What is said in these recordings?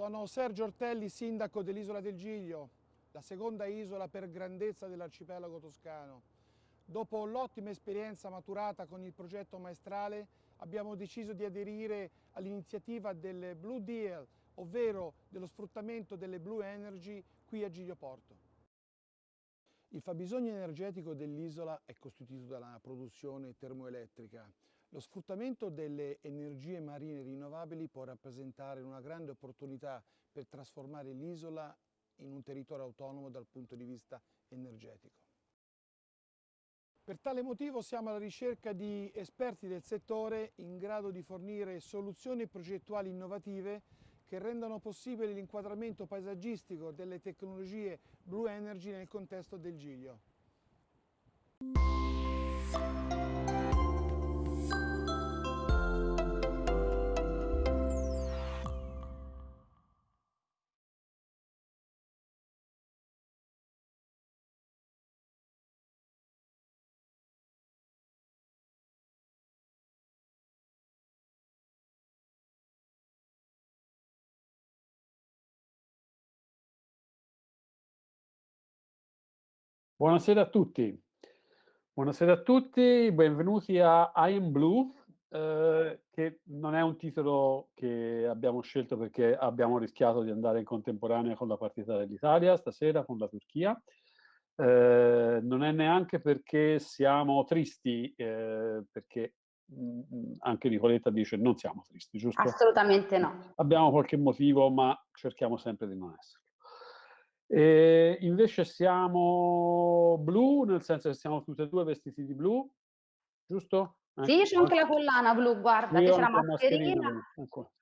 Sono Sergio Ortelli, sindaco dell'isola del Giglio, la seconda isola per grandezza dell'arcipelago toscano. Dopo l'ottima esperienza maturata con il progetto maestrale abbiamo deciso di aderire all'iniziativa del Blue Deal, ovvero dello sfruttamento delle Blue Energy qui a Giglio Porto. Il fabbisogno energetico dell'isola è costituito dalla produzione termoelettrica, lo sfruttamento delle energie marine rinnovabili può rappresentare una grande opportunità per trasformare l'isola in un territorio autonomo dal punto di vista energetico. Per tale motivo siamo alla ricerca di esperti del settore in grado di fornire soluzioni progettuali innovative che rendano possibile l'inquadramento paesaggistico delle tecnologie Blue Energy nel contesto del Giglio. Buonasera a tutti. Buonasera a tutti, benvenuti a I Am Blue, eh, che non è un titolo che abbiamo scelto perché abbiamo rischiato di andare in contemporanea con la partita dell'Italia stasera con la Turchia. Eh, non è neanche perché siamo tristi, eh, perché mh, mm, anche Nicoletta dice non siamo tristi, giusto? Assolutamente no. Abbiamo qualche motivo, ma cerchiamo sempre di non essere. E invece siamo blu, nel senso che siamo tutti e due vestiti di blu, giusto? Sì, ecco. c'è anche la collana blu, guarda, Io che c'è la mascherina ecco,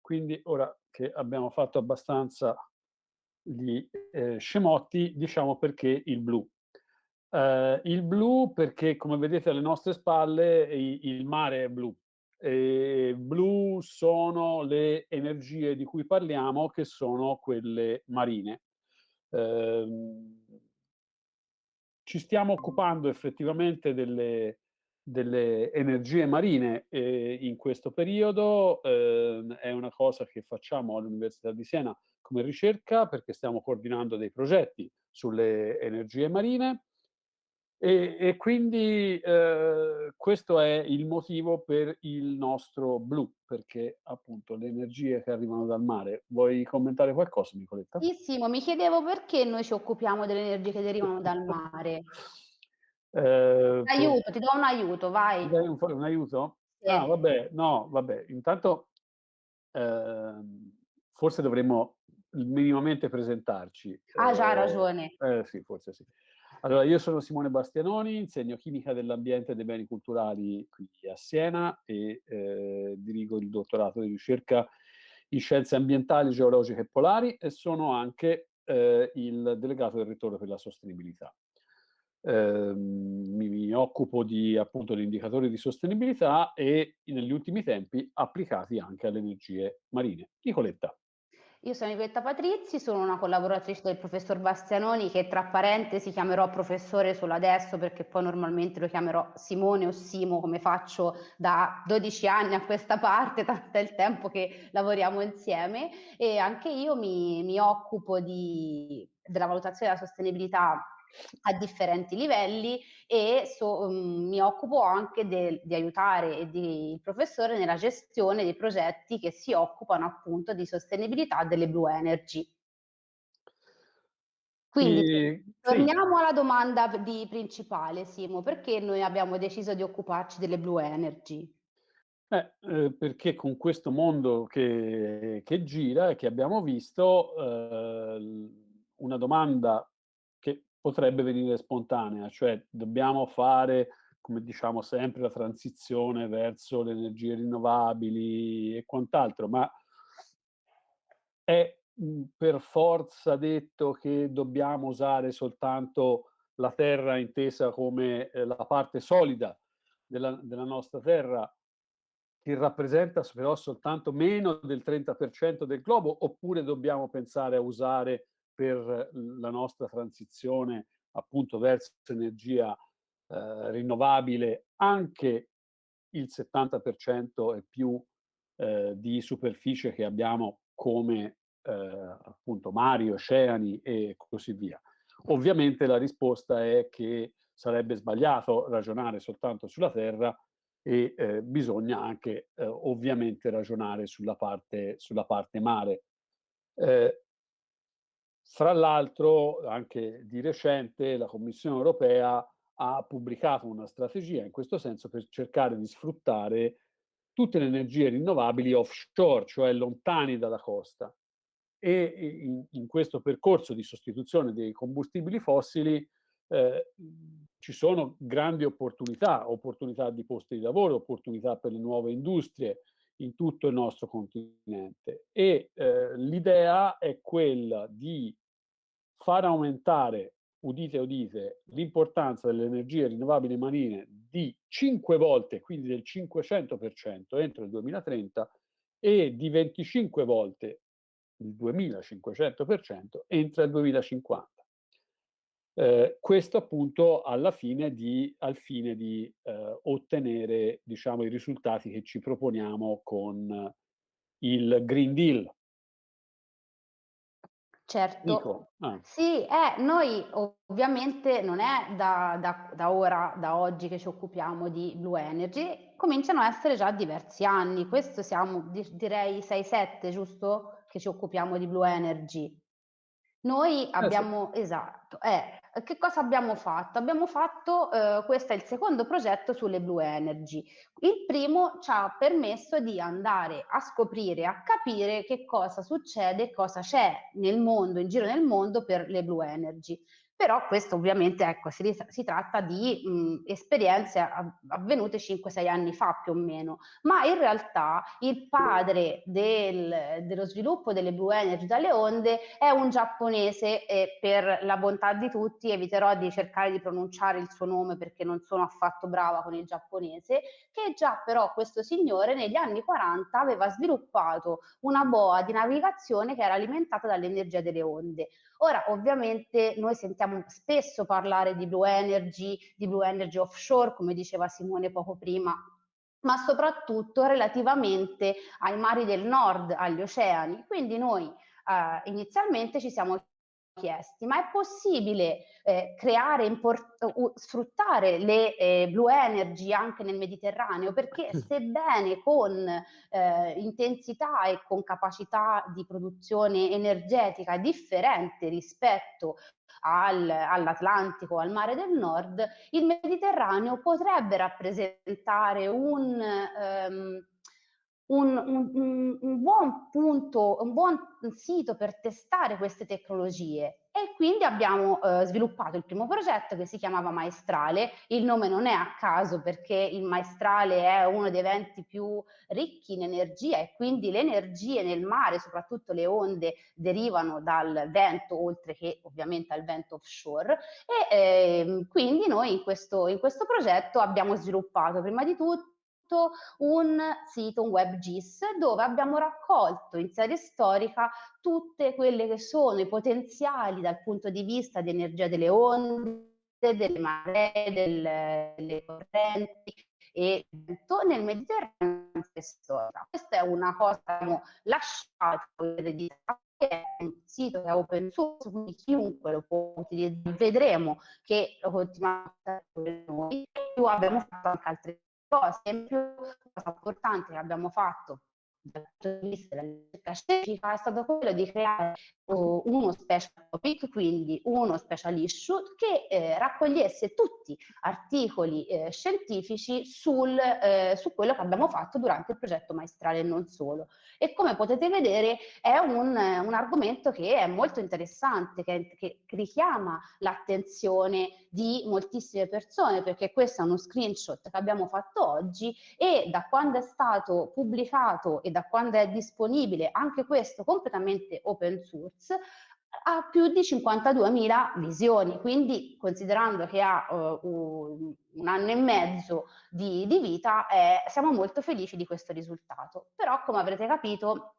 Quindi ora che abbiamo fatto abbastanza gli eh, scemotti, diciamo perché il blu. Eh, il blu perché, come vedete alle nostre spalle, il, il mare è blu. E blu sono le energie di cui parliamo, che sono quelle marine. Ehm, ci stiamo occupando effettivamente delle, delle energie marine eh, in questo periodo, eh, è una cosa che facciamo all'Università di Siena come ricerca perché stiamo coordinando dei progetti sulle energie marine e, e quindi eh, questo è il motivo per il nostro blu, perché appunto le energie che arrivano dal mare. Vuoi commentare qualcosa, Nicoletta? Sì, Simo, mi chiedevo perché noi ci occupiamo delle energie che derivano dal mare. Eh, aiuto, ti do un aiuto, vai. Dai un, un aiuto? Sì. Ah, vabbè, no, vabbè, intanto eh, forse dovremmo minimamente presentarci. Ah, già, hai ragione. Eh, sì, forse sì. Allora, io sono Simone Bastianoni, insegno chimica dell'ambiente e dei beni culturali qui a Siena e eh, dirigo il dottorato di ricerca in scienze ambientali, geologiche e polari e sono anche eh, il delegato del ritorno per la sostenibilità. Eh, mi, mi, occupo di appunto di indicatori di sostenibilità e negli ultimi tempi applicati anche alle energie marine. Nicoletta. Io sono Ivetta Patrizi, sono una collaboratrice del professor Bastianoni che tra parentesi chiamerò professore solo adesso perché poi normalmente lo chiamerò Simone o Simo come faccio da 12 anni a questa parte, tanto è il tempo che lavoriamo insieme. E anche io mi, mi occupo di, della valutazione della sostenibilità a differenti livelli e so, um, mi occupo anche de, di aiutare il professore nella gestione dei progetti che si occupano appunto di sostenibilità delle blue energy. Quindi e, torniamo sì. alla domanda di principale, Simo, perché noi abbiamo deciso di occuparci delle blue energy? Eh, eh, perché con questo mondo che, che, gira e che abbiamo visto, eh, una domanda potrebbe venire spontanea, cioè dobbiamo fare, come diciamo sempre, la transizione verso le energie rinnovabili e quant'altro, ma è mhmm, per forza detto che dobbiamo usare soltanto la terra intesa come eh, la parte solida della, della nostra terra che rappresenta però soltanto meno del 30% del globo, oppure dobbiamo pensare a usare per la nostra transizione appunto verso energia eh, rinnovabile anche il 70% e più eh, di superficie che abbiamo come eh, appunto mari, oceani e così via. Ovviamente la risposta è che sarebbe sbagliato ragionare soltanto sulla Terra e eh, bisogna anche eh, ovviamente ragionare sulla parte, sulla parte mare. Eh, fra l'altro, anche di recente, la Commissione europea ha pubblicato una strategia in questo senso per cercare di sfruttare tutte le energie rinnovabili offshore, cioè lontani dalla costa. E in, in questo percorso di sostituzione dei combustibili fossili eh, ci sono grandi opportunità, opportunità di posti di lavoro, opportunità per le nuove industrie in tutto il nostro continente. E eh, l'idea è quella di far aumentare, udite udite, l'importanza delle energie rinnovabili marine di 5 volte, quindi del 500% entro il 2030 e di 25 volte il 2500% entro il 2050. Eh, questo appunto alla fine di, al fine di eh, ottenere diciamo, i risultati che ci proponiamo con il Green Deal. Certo, ah. sì, eh, noi ovviamente non è da, da, da, ora, da oggi che ci occupiamo di Blue Energy, cominciano a essere già diversi anni, questo siamo direi 6-7 giusto che ci occupiamo di Blue Energy. Noi abbiamo, eh, esatto, eh, che cosa abbiamo fatto? Abbiamo fatto, eh, questo è il secondo progetto sulle Blue Energy. Il primo ci ha permesso di andare a scoprire, a capire che cosa succede, cosa c'è nel mondo, in giro nel mondo per le Blue Energy però questo ovviamente ecco, si, si tratta di mh, esperienze avvenute 5-6 anni fa più o meno, ma in realtà il padre del, dello sviluppo delle Blue Energy dalle onde è un giapponese e per la bontà di tutti eviterò di cercare di pronunciare il suo nome perché non sono affatto brava con il giapponese, che già però questo signore negli anni 40 aveva sviluppato una boa di navigazione che era alimentata dall'energia delle onde. Ora, ovviamente, noi sentiamo spesso parlare di blue energy, di blue energy offshore, come diceva Simone poco prima, ma soprattutto relativamente ai mari del nord, agli oceani. Quindi noi eh, inizialmente ci siamo chiesti, ma è possibile eh, creare, uh, sfruttare le eh, blue energy anche nel Mediterraneo? Perché sebbene con eh, intensità e con capacità di produzione energetica differente rispetto al, all'Atlantico, al mare del nord, il Mediterraneo potrebbe rappresentare un... Um, un, un, un, buon punto, un buon sito per testare queste tecnologie e quindi abbiamo eh, sviluppato il primo progetto che si chiamava Maestrale. Il nome non è a caso perché il Maestrale è uno dei venti più ricchi in energia e quindi le energie nel mare, soprattutto le onde, derivano dal vento oltre che ovviamente al vento offshore e eh, quindi noi in questo, in questo progetto abbiamo sviluppato prima di tutto un sito, un web GIS, dove abbiamo raccolto in serie storica tutte quelle che sono i potenziali dal punto di vista di energia delle onde, delle maree, delle, delle correnti e nel Mediterraneo. Questa è una cosa che abbiamo lasciato è un sito che è open source, quindi chiunque lo può utilizzare. Vedremo che lo continuiamo a fare noi. Più abbiamo fatto anche altre cosa importante che abbiamo fatto dal punto di vista della ricerca scientifica è stato quello di creare uh, uno special topic, quindi uno special issue che eh, raccogliesse tutti articoli eh, scientifici sul, eh, su quello che abbiamo fatto durante il progetto maestrale e non solo. E come potete vedere è un, un argomento che è molto interessante, che, che richiama l'attenzione di moltissime persone, perché questo è uno screenshot che abbiamo fatto oggi e da quando è stato pubblicato e da quando è disponibile, anche questo completamente open source, ha più di 52.000 visioni, quindi considerando che ha uh, un, anno e mezzo di, di vita, eh, siamo molto felici di questo risultato. Però, come avrete capito,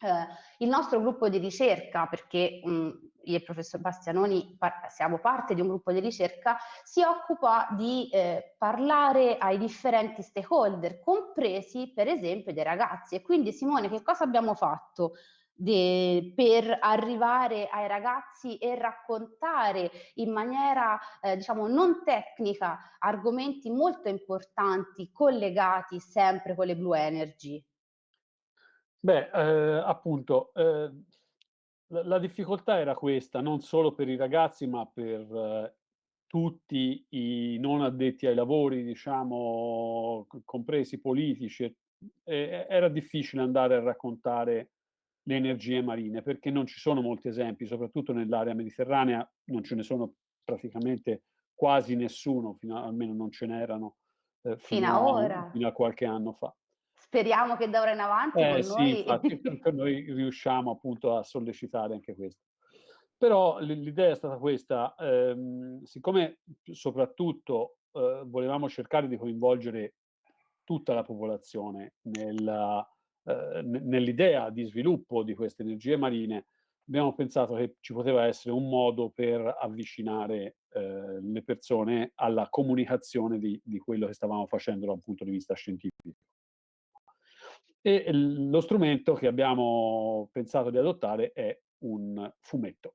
eh, il nostro gruppo di ricerca, perché mh, io e il professor Bastianoni par siamo parte di un gruppo di ricerca, si occupa di eh, parlare ai differenti stakeholder, compresi per esempio dei ragazzi. E quindi Simone, che cosa abbiamo fatto? De, per arrivare ai ragazzi e raccontare in maniera eh, diciamo non tecnica argomenti molto importanti collegati sempre con le blue energy. Beh, eh, appunto, eh, la, la, difficoltà era questa, non solo per i ragazzi, ma per eh, tutti i non addetti ai lavori, diciamo, compresi politici. era difficile andare a raccontare le energie marine, perché non ci sono molti esempi, soprattutto nell'area mediterranea non ce ne sono praticamente quasi nessuno, a, almeno non ce n'erano eh, fino, fino, a, fino a qualche anno fa. Speriamo che da ora in avanti eh, con sì, noi... infatti noi riusciamo appunto a sollecitare anche questo. Però l'idea è stata questa, ehm, siccome soprattutto eh, volevamo cercare di coinvolgere tutta la popolazione nella, eh, nell'idea di sviluppo di queste energie marine, abbiamo pensato che ci poteva essere un modo per avvicinare eh, le persone alla comunicazione di, di quello che stavamo facendo da un punto di vista scientifico e lo strumento che abbiamo pensato di adottare è un fumetto.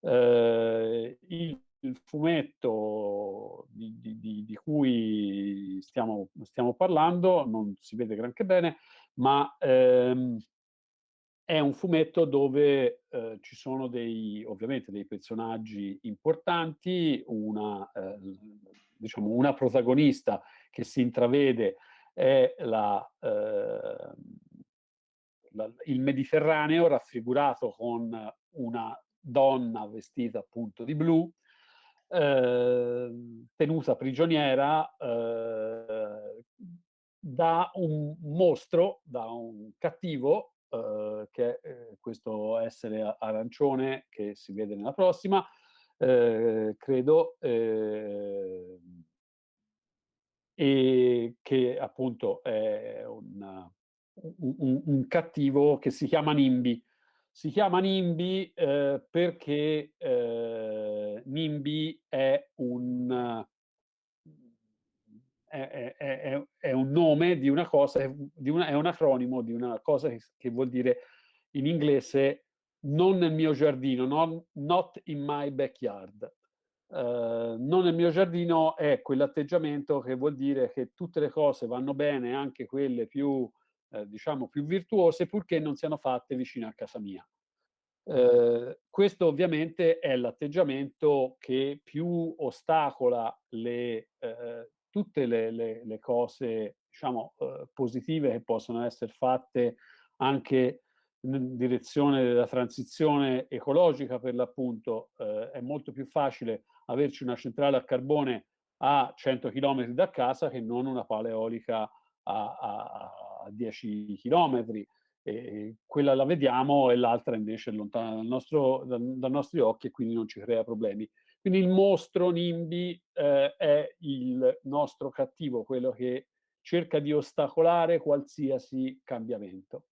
Eh, il, fumetto di, di, di cui stiamo, stiamo, parlando non si vede granché bene, ma ehm, è un fumetto dove eh, ci sono dei, ovviamente dei personaggi importanti, una, eh, diciamo una protagonista che si intravede è la, eh, la, il Mediterraneo raffigurato con una donna vestita appunto di blu, eh, tenuta prigioniera eh, da un mostro, da un cattivo, eh, che è eh, questo essere arancione che si vede nella prossima, eh, credo, eh, e che appunto è un, un, un cattivo che si chiama Nimbi. Si chiama Nimbi eh, perché eh, Nimbi è un, è, è, è, un nome di una cosa, di una, è un acronimo di una cosa che, che, vuol dire in inglese non nel mio giardino, non, not in my backyard. Eh, non nel mio giardino è quell'atteggiamento che vuol dire che tutte le cose vanno bene, anche quelle più, eh, diciamo, più virtuose, purché non siano fatte vicino a casa mia. Eh, questo ovviamente è l'atteggiamento che più ostacola le, eh, tutte le, le, le cose diciamo, eh, positive che possono essere fatte anche in direzione della transizione ecologica per l'appunto. Eh, è molto più facile averci una centrale a carbone a 100 km da casa che non una pala eolica a, a, a 10 km. E quella la vediamo e l'altra invece è lontana dal nostro, dal, dai nostri occhi e quindi non ci crea problemi. Quindi il mostro NIMBY eh, è il nostro cattivo, quello che cerca di ostacolare qualsiasi cambiamento.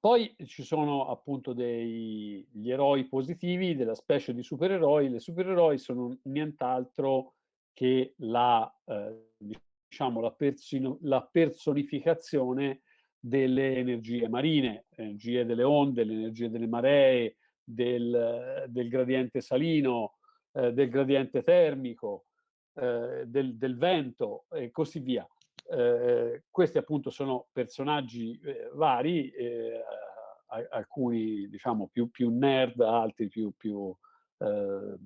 Poi ci sono appunto degli eroi positivi della specie di supereroi. Le supereroi sono nient'altro che la, eh, diciamo, la, la, personificazione delle energie marine, energie delle onde, le energie delle maree, del, del gradiente salino, eh, del gradiente termico, eh, del, del vento e così via. Eh, questi appunto sono personaggi eh, vari, eh, alcuni diciamo più, più, nerd, altri più, più, eh,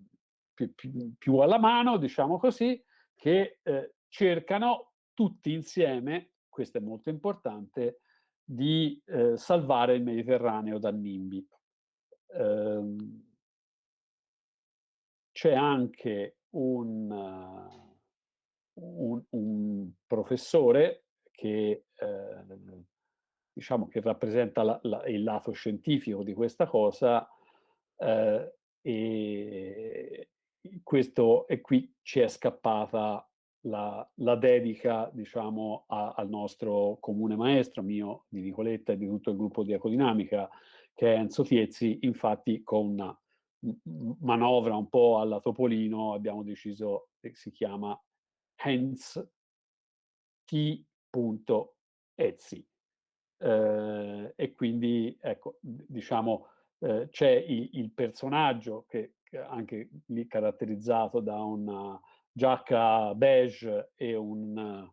più, alla mano, diciamo così, che eh, cercano tutti insieme, questo è molto importante, di eh, salvare il Mediterraneo da NIMBY. Ehm, c'è anche un un, un professore che, eh, diciamo che rappresenta la, la, il lato scientifico di questa cosa eh, e questo e qui ci è scappata la, la dedica diciamo, a, al nostro comune maestro, mio, di Nicoletta e di tutto il gruppo di Ecodinamica, che è Enzo Tiezzi, infatti con una manovra un po' alla Topolino abbiamo deciso che si chiama Hence T.Etsy. Eh, e quindi, ecco, diciamo, eh, c'è il, il, personaggio che, che anche lì caratterizzato da una giacca beige e, un,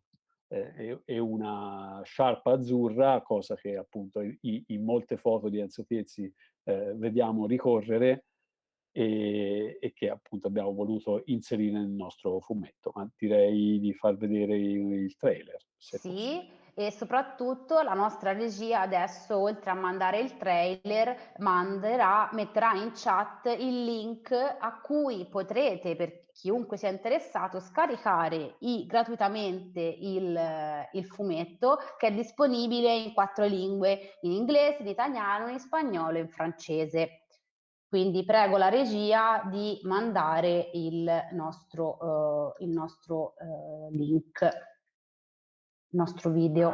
eh, e, una sciarpa azzurra, cosa che appunto in, in molte foto di Enzo Piezzi eh, vediamo ricorrere e, e, che appunto abbiamo voluto inserire nel nostro fumetto. Ma direi di far vedere il, il trailer. sì, possibile e soprattutto la nostra regia adesso oltre a mandare il trailer manderà, metterà in chat il link a cui potrete per chiunque sia interessato scaricare i, gratuitamente il, il, fumetto che è disponibile in quattro lingue in inglese, in italiano, in spagnolo e in francese quindi prego la regia di mandare il nostro, uh, il nostro uh, link nostro video.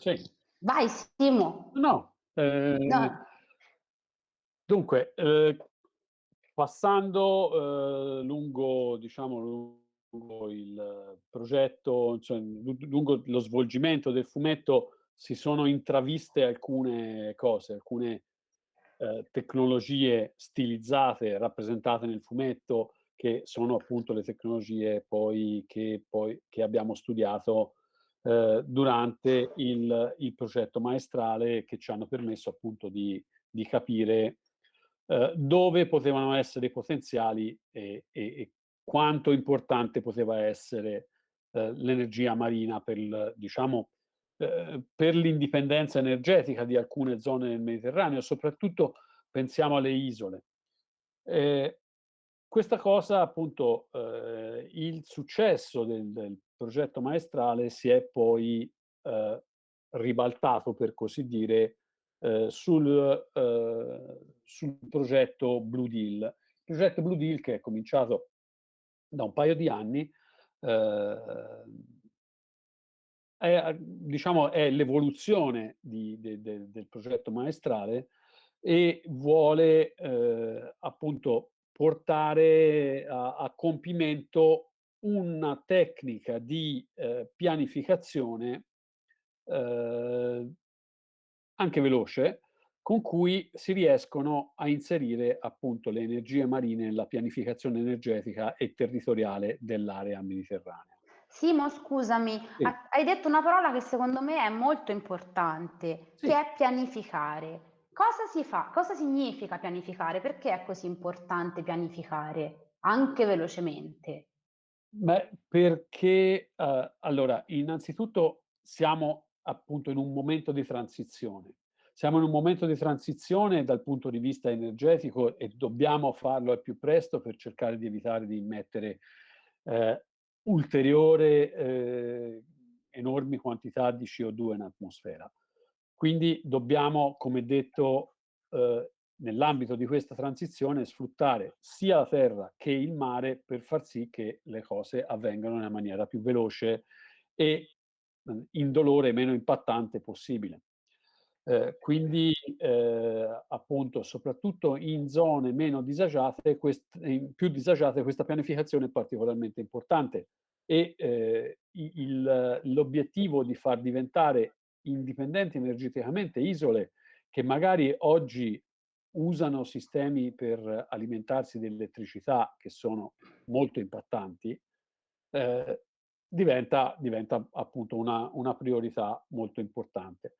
Sì. Vai Simo. No. Eh, no. Dunque, eh, passando eh, lungo, diciamo, lungo il progetto, cioè, lungo lo svolgimento del fumetto, si sono intraviste alcune cose, alcune eh, tecnologie stilizzate, rappresentate nel fumetto, che sono appunto le tecnologie poi che, poi, che abbiamo studiato eh, durante il, il, progetto maestrale che ci hanno permesso appunto di, di capire eh, dove potevano essere i potenziali e, e, e quanto importante poteva essere eh, l'energia marina per, il, diciamo, eh, per l'indipendenza energetica di alcune zone del Mediterraneo, soprattutto pensiamo alle isole. Eh, questa cosa, appunto, eh, il successo del, del, progetto maestrale si è poi eh, ribaltato, per così dire, eh, sul, eh, sul, progetto Blue Deal. Il progetto Blue Deal che è cominciato da un paio di anni, eh, è, diciamo, è l'evoluzione de, de, del progetto maestrale e vuole eh, appunto portare a, a, compimento una tecnica di eh, pianificazione eh, anche veloce con cui si riescono a inserire appunto le energie marine nella pianificazione energetica e territoriale dell'area mediterranea. Simo, scusami, sì. hai detto una parola che secondo me è molto importante, sì. che è pianificare. Cosa si fa? Cosa significa pianificare? Perché è così importante pianificare, anche velocemente? Beh, perché uh, allora, innanzitutto siamo appunto in un momento di transizione. Siamo in un momento di transizione dal punto di vista energetico e dobbiamo farlo al più presto per cercare di evitare di immettere eh, ulteriore eh, enormi quantità di CO2 in atmosfera. Quindi dobbiamo, come detto, eh, nell'ambito di questa transizione sfruttare sia la terra che il mare per far sì che le cose avvengano nella maniera più veloce e indolore e meno impattante possibile. Eh, quindi eh, appunto soprattutto in zone meno disagiate, più disagiate, questa pianificazione è particolarmente importante e eh, l'obiettivo di far diventare indipendenti energeticamente isole che magari oggi usano sistemi per alimentarsi di elettricità che sono molto impattanti, eh, diventa, diventa, appunto una, una, priorità molto importante.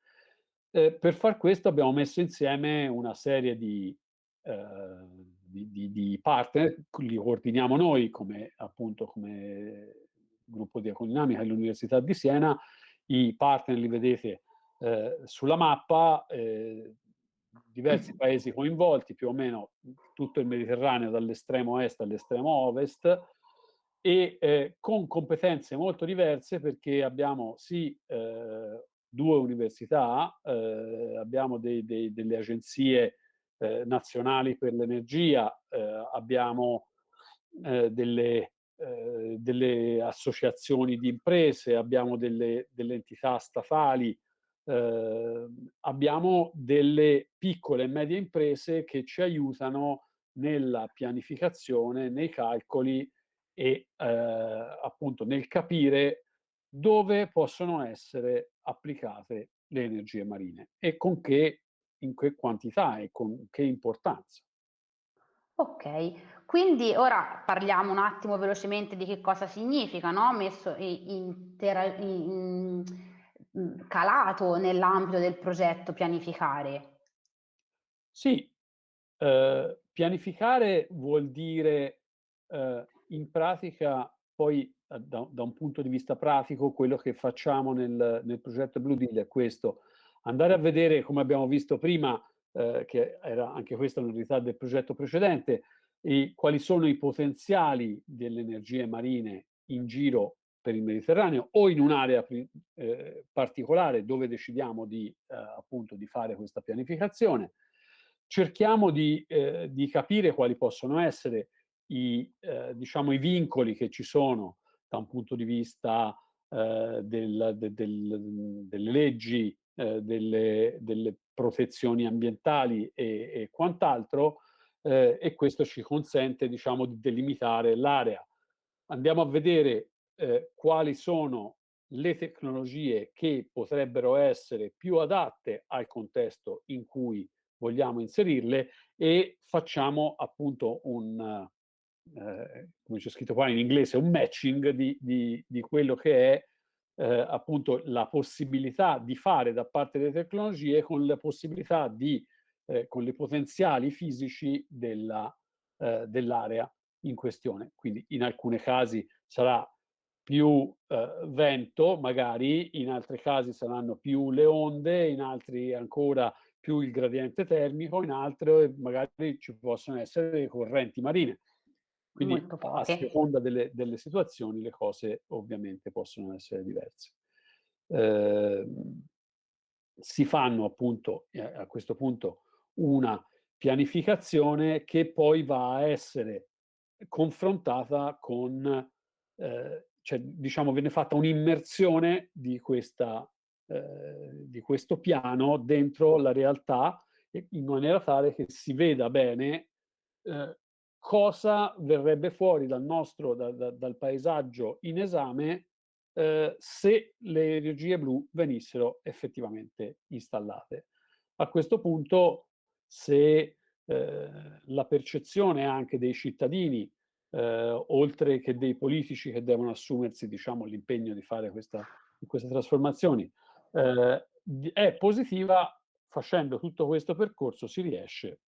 Eh, per far questo abbiamo messo insieme una serie di, eh, di, di, di, partner, li coordiniamo noi come, appunto, come gruppo di ecodinamica dell'Università di Siena, i partner li vedete eh, sulla mappa, eh, diversi paesi coinvolti, più o meno tutto il Mediterraneo dall'estremo est all'estremo ovest, e eh, con competenze molto diverse perché abbiamo sì eh, due università, eh, abbiamo dei, dei, delle agenzie eh, nazionali per l'energia, eh, abbiamo eh, delle, delle, associazioni di imprese, abbiamo delle, delle entità statali, abbiamo delle piccole e medie imprese che ci aiutano nella pianificazione, nei calcoli e eh, appunto nel capire dove possono essere applicate le energie marine e con che, in che quantità e con che importanza. Ok, quindi ora parliamo un attimo velocemente di che cosa significa, no? messo in, in, in, calato nell'ambito del progetto pianificare. Sì, eh, pianificare vuol dire eh, in pratica poi eh, da, da, un punto di vista pratico quello che facciamo nel, nel, progetto Blue Deal è questo, andare a vedere come abbiamo visto prima, eh, che era anche questa novità del progetto precedente, i, quali sono i potenziali delle energie marine in giro per il Mediterraneo o in un'area eh, particolare dove decidiamo di, eh, appunto, di fare questa pianificazione. Cerchiamo di, eh, di capire quali possono essere i, eh, diciamo, i vincoli che ci sono da un punto di vista eh, del, de, del, delle leggi, eh, delle, delle, protezioni ambientali e, e quant'altro, e questo ci consente diciamo, di delimitare l'area. Andiamo a vedere eh, quali sono le tecnologie che potrebbero essere più adatte al contesto in cui vogliamo inserirle e facciamo appunto un, eh, come c'è scritto qua in inglese, un matching di, di, di quello che è eh, appunto la possibilità di fare da parte delle tecnologie con la possibilità di, eh, con i potenziali fisici dell'area eh, dell in questione. Quindi in alcuni casi sarà più eh, vento, magari, in altri casi saranno più le onde, in altri ancora più il gradiente termico, in altri magari ci possono essere correnti marine. Quindi a seconda delle, delle, situazioni le cose ovviamente possono essere diverse. Eh, si fanno appunto eh, a questo punto una pianificazione che poi va a essere confrontata con eh, cioè, diciamo, viene fatta un'immersione di, eh, di questo piano dentro la realtà in maniera tale che si veda bene eh, cosa verrebbe fuori dal nostro, da, da, dal paesaggio in esame eh, se le energie blu venissero effettivamente installate. A questo punto, se eh, la percezione anche dei cittadini, eh, oltre che dei politici che devono assumersi diciamo, l'impegno di fare questa, queste trasformazioni, eh, è positiva, facendo tutto questo percorso si riesce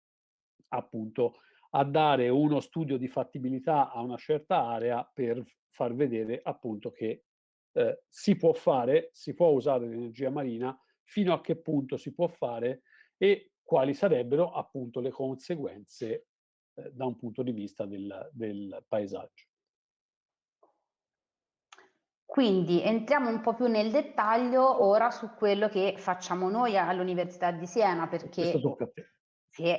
appunto a dare uno studio di fattibilità a una certa area per far vedere appunto che eh, si può fare, si può usare l'energia marina, fino a che punto si può fare e quali sarebbero appunto le conseguenze eh, da un punto di vista del, del paesaggio. Quindi entriamo un po' più nel dettaglio ora su quello che facciamo noi all'Università di Siena, perché... Questo tocca a te. Sì,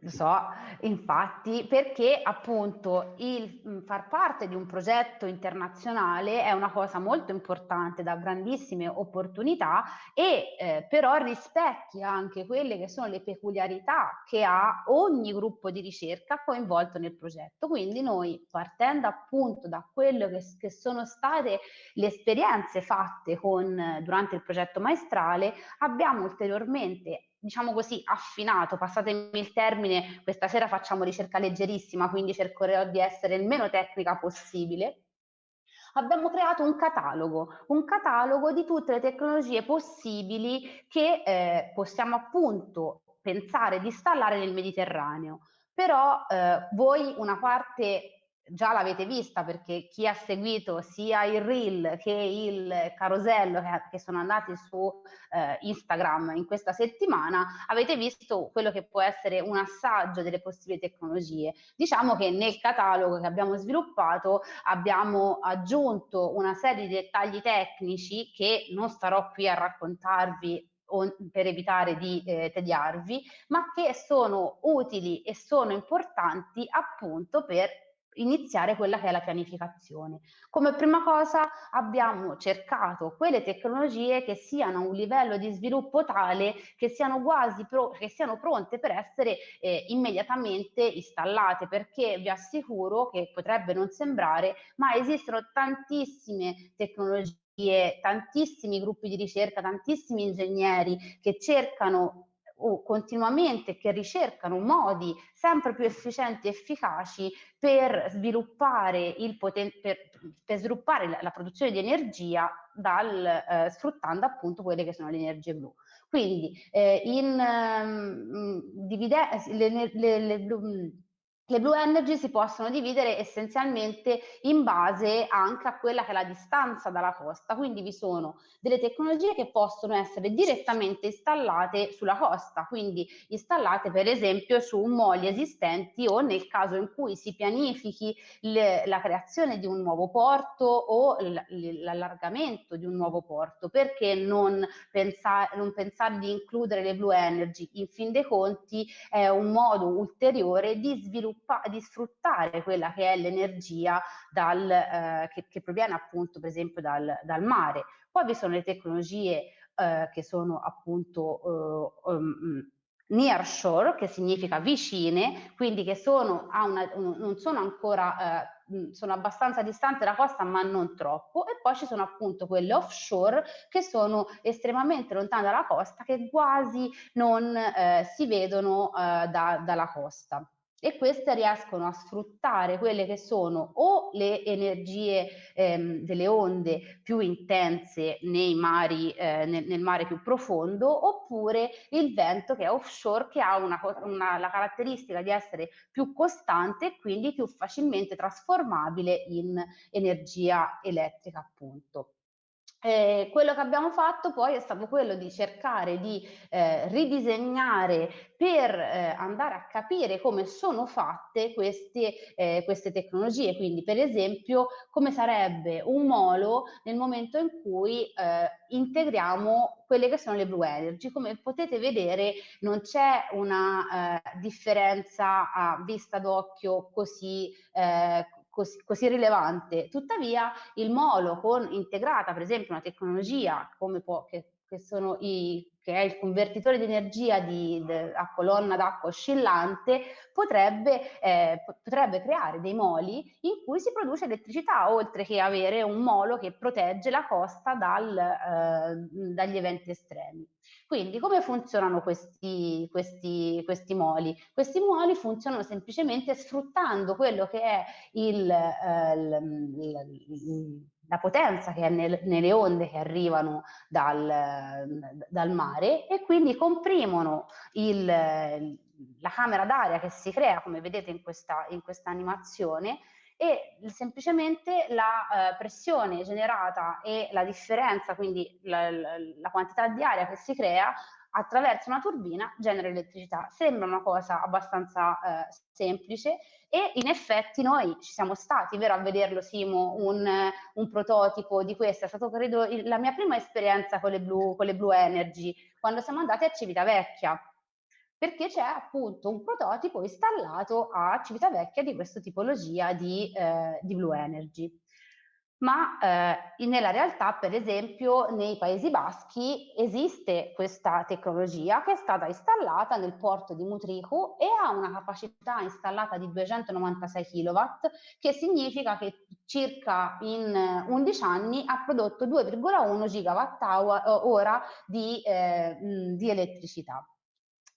lo so, infatti, perché appunto il far parte di un progetto internazionale è una cosa molto importante, da grandissime opportunità e eh, però rispecchia anche quelle che sono le peculiarità che ha ogni gruppo di ricerca coinvolto nel progetto. Quindi noi partendo appunto da quello che, che sono state le esperienze fatte con, durante il progetto maestrale, abbiamo ulteriormente diciamo così, affinato, passatemi il termine, questa sera facciamo ricerca leggerissima, quindi cercherò di essere il meno tecnica possibile, abbiamo creato un catalogo, un catalogo di tutte le tecnologie possibili che eh, possiamo appunto pensare di installare nel Mediterraneo. Però eh, voi una parte già l'avete vista perché chi ha seguito sia il reel che il carosello che, che sono andati su eh, Instagram in questa settimana, avete visto quello che può essere un assaggio delle possibili tecnologie. Diciamo che nel catalogo che abbiamo sviluppato abbiamo aggiunto una serie di dettagli tecnici che non starò qui a raccontarvi per evitare di eh, tediarvi, ma che sono utili e sono importanti appunto per iniziare quella che è la pianificazione. Come prima cosa abbiamo cercato quelle tecnologie che siano a un livello di sviluppo tale che siano quasi pro, che siano pronte per essere eh, immediatamente installate perché vi assicuro che potrebbe non sembrare ma esistono tantissime tecnologie tantissimi gruppi di ricerca, tantissimi ingegneri che cercano o continuamente che ricercano modi sempre più efficienti e efficaci per sviluppare, il poten- per, per sviluppare la, la, produzione di energia dal, eh, sfruttando appunto quelle che sono le energie blu. Quindi eh, in, um, divide- le, le, le, le blue energy si possono dividere essenzialmente in base anche a quella che è la distanza dalla costa, quindi vi sono delle tecnologie che possono essere direttamente installate sulla costa, quindi installate per esempio su moli esistenti o nel caso in cui si pianifichi le, la creazione di un nuovo porto o l'allargamento di un nuovo porto, perché non, pensa, non pensare di includere le blue energy? In fin dei conti è un modo ulteriore di sviluppare di sfruttare quella che è l'energia eh, che, che, proviene appunto per esempio dal, dal, mare. Poi vi sono le tecnologie eh, che sono appunto eh, um, near shore, che significa vicine, quindi che sono a una, un, non sono ancora, eh, sono abbastanza distanti dalla costa, ma non troppo, e poi ci sono appunto quelle offshore che sono estremamente lontane dalla costa, che quasi non eh, si vedono eh, da, dalla costa e queste riescono a sfruttare quelle che sono o le energie ehm, delle onde più intense mari, eh, nel, nel, mare più profondo oppure il vento che è offshore che ha una, una, la caratteristica di essere più costante e quindi più facilmente trasformabile in energia elettrica appunto. Eh, quello che abbiamo fatto poi è stato quello di cercare di eh, ridisegnare per eh, andare a capire come sono fatte queste, eh, queste, tecnologie, quindi per esempio come sarebbe un molo nel momento in cui eh, integriamo quelle che sono le blue energy. Come potete vedere non c'è una eh, differenza a vista d'occhio così così, così, rilevante. Tuttavia il molo con integrata per esempio una tecnologia come può, che, che, i, che, è il convertitore di energia di, de, a colonna d'acqua oscillante, potrebbe, eh, potrebbe creare dei moli in cui si produce elettricità, oltre che avere un molo che protegge la costa dal, eh, dagli eventi estremi. Quindi come funzionano questi, questi, questi moli? Questi moli funzionano semplicemente sfruttando quello che è il, eh, il, il la potenza che è nel, nelle onde che arrivano dal, dal, mare e quindi comprimono il, la camera d'aria che si crea, come vedete in questa, in questa animazione, e semplicemente la eh, pressione generata e la differenza, quindi la, la, la, quantità di aria che si crea attraverso una turbina genera elettricità. Sembra una cosa abbastanza eh, semplice e in effetti noi ci siamo stati, vero, a vederlo Simo, un, un prototipo di questo, è stato credo il, la mia prima esperienza con le, Blue, con le Blue Energy, quando siamo andati a Civitavecchia perché c'è appunto un prototipo installato a Civitavecchia di questa tipologia di, eh, di Blue Energy. Ma eh, nella realtà, per esempio, nei Paesi Baschi esiste questa tecnologia che è stata installata nel porto di Mutriku e ha una capacità installata di 296 kW, che significa che circa in 11 anni ha prodotto 2,1 GWh di, eh, di elettricità.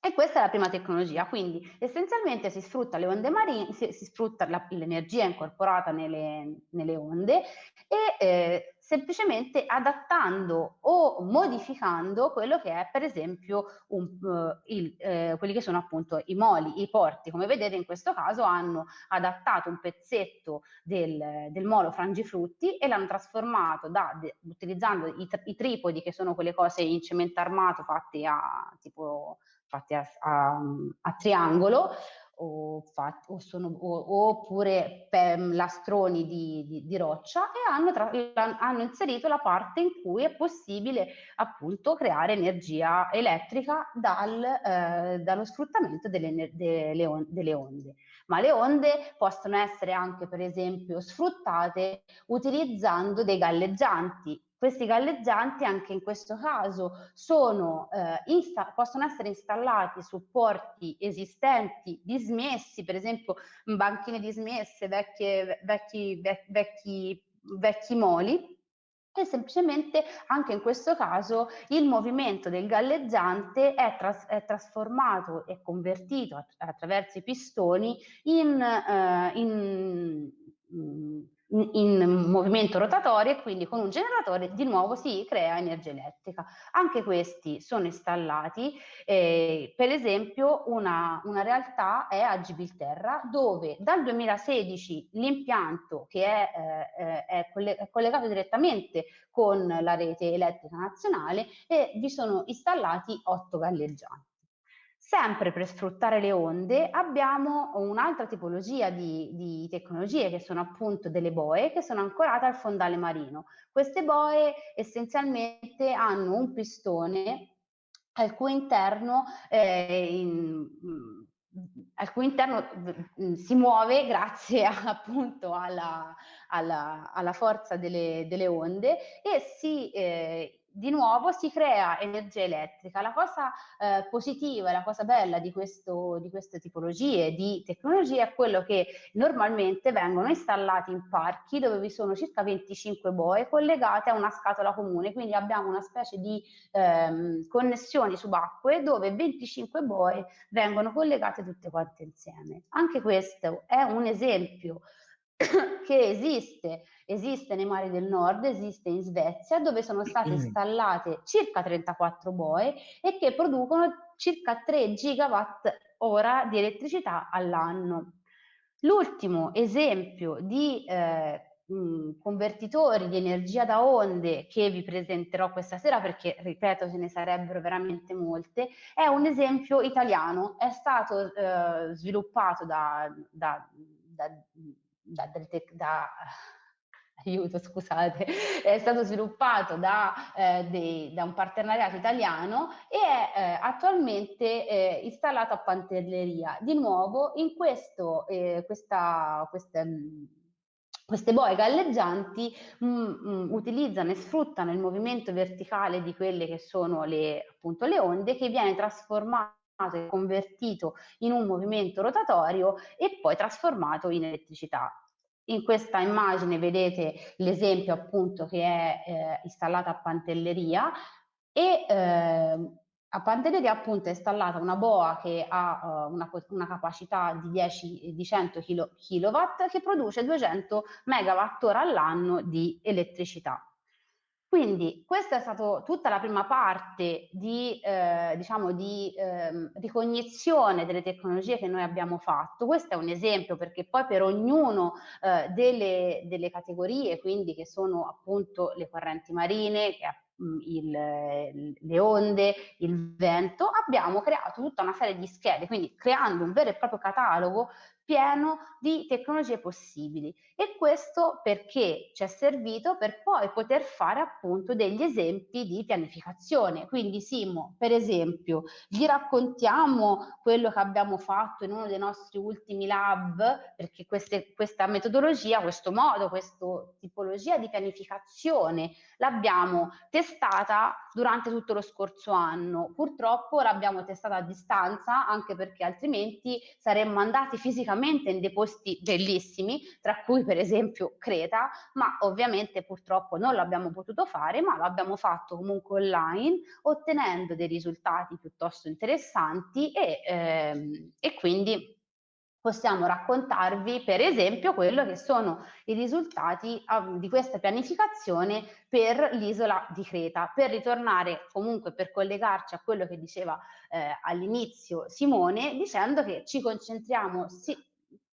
E questa è la prima tecnologia, quindi essenzialmente si sfrutta le onde marine, si, si sfrutta l'energia incorporata nelle, nelle, onde e eh, semplicemente adattando o modificando quello che è per esempio un, uh, il, eh, quelli che sono appunto i moli, i porti. Come vedete in questo caso hanno adattato un pezzetto del, del molo frangifrutti e l'hanno trasformato da, de, utilizzando i, i tripodi che sono quelle cose in cemento armato fatte a tipo fatti a, a, a triangolo o fatti, o sono, o, oppure lastroni di, di, di, roccia e hanno, tra, hanno, inserito la parte in cui è possibile appunto creare energia elettrica dal, eh, dallo sfruttamento delle, delle, on, delle onde. Ma le onde possono essere anche per esempio sfruttate utilizzando dei galleggianti questi galleggianti anche in questo caso sono, eh, possono essere installati su porti esistenti dismessi, per esempio banchine dismesse, vecchie, vecchi, vecchi, vecchi, moli, e semplicemente anche in questo caso il movimento del galleggiante è, tras è trasformato e convertito att attraverso i pistoni in, eh, in, in in movimento rotatorio e quindi con un generatore di nuovo si crea energia elettrica. Anche questi sono installati, eh, per esempio una, una, realtà è a Gibilterra dove dal 2016 l'impianto che è, eh, è, è collegato direttamente con la rete elettrica nazionale e vi sono installati otto galleggianti. Sempre per sfruttare le onde abbiamo un'altra tipologia di, di, tecnologie che sono appunto delle boe che sono ancorate al fondale marino. Queste boe essenzialmente hanno un pistone al cui interno, eh, in, al cui interno mm, si muove grazie a, appunto alla, alla, alla forza delle, delle, onde e si eh, di nuovo si crea energia elettrica. La cosa eh, positiva e la cosa bella di, questo, di queste tipologie di tecnologie è quello che normalmente vengono installati in parchi dove vi sono circa 25 boe collegate a una scatola comune, quindi abbiamo una specie di ehm, connessioni subacquee dove 25 boe vengono collegate tutte quante insieme. Anche questo è un esempio che esiste, esiste nei mari del nord, esiste in Svezia, dove sono state installate circa 34 boe e che producono circa 3 gigawatt ora di elettricità all'anno. L'ultimo esempio di eh, mh, convertitori di energia da onde che vi presenterò questa sera perché ripeto ce ne sarebbero veramente molte è un esempio italiano. È stato eh, sviluppato da, da, da da, da aiuto, scusate, è stato sviluppato da, eh, dei, da un partenariato italiano e è eh, attualmente eh, installato a Pantelleria. Di nuovo, in questo, eh, questa, questa, queste boe galleggianti mh, mm, mh, mm, utilizzano e sfruttano il movimento verticale di quelle che sono le, appunto, le onde che viene trasformato e convertito in un movimento rotatorio e poi trasformato in elettricità. In questa immagine vedete l'esempio appunto che è eh, installata a Pantelleria e eh, a Pantelleria appunto è installata una boa che ha uh, una, una, capacità di, 10, di 100 kW che produce 200 MWh all'anno di elettricità. Quindi questa è stata tutta la prima parte di, eh, diciamo di eh, ricognizione delle tecnologie che noi abbiamo fatto. Questo è un esempio perché poi per ognuno eh, delle, delle, categorie, quindi che sono appunto le correnti marine, mm, il, le onde, il vento, abbiamo creato tutta una serie di schede, quindi creando un vero e proprio catalogo pieno di tecnologie possibili e questo perché ci è servito per poi poter fare appunto degli esempi di pianificazione. Quindi Simo, per esempio, gli raccontiamo quello che abbiamo fatto in uno dei nostri ultimi lab, perché queste, questa metodologia, questo modo, questa tipologia di pianificazione l'abbiamo testata durante tutto lo scorso anno. Purtroppo l'abbiamo testata a distanza anche perché altrimenti saremmo andati fisicamente in dei posti bellissimi, tra cui per esempio Creta, ma ovviamente purtroppo non l'abbiamo potuto fare, ma l'abbiamo fatto comunque online, ottenendo dei risultati piuttosto interessanti e, ehm, e quindi possiamo raccontarvi per esempio quello che sono i risultati di questa pianificazione per l'isola di Creta, per ritornare comunque per collegarci a quello che diceva eh, all'inizio Simone, dicendo che ci concentriamo sì,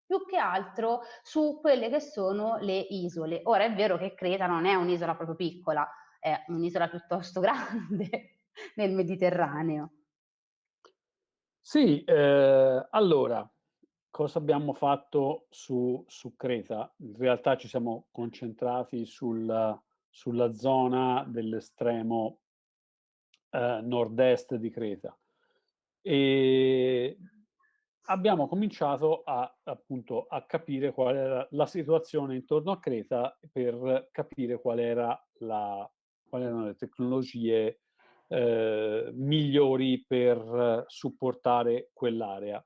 più che altro su quelle che sono le isole. Ora è vero che Creta non è un'isola proprio piccola, è un'isola piuttosto grande nel Mediterraneo. Sì, eh, allora, cosa abbiamo fatto su, su, Creta? In realtà ci siamo concentrati sul, sulla zona dell'estremo eh, nord-est di Creta. E abbiamo cominciato a, appunto, a capire qual era la situazione intorno a Creta per capire qual era la, quali erano le tecnologie eh, migliori per supportare quell'area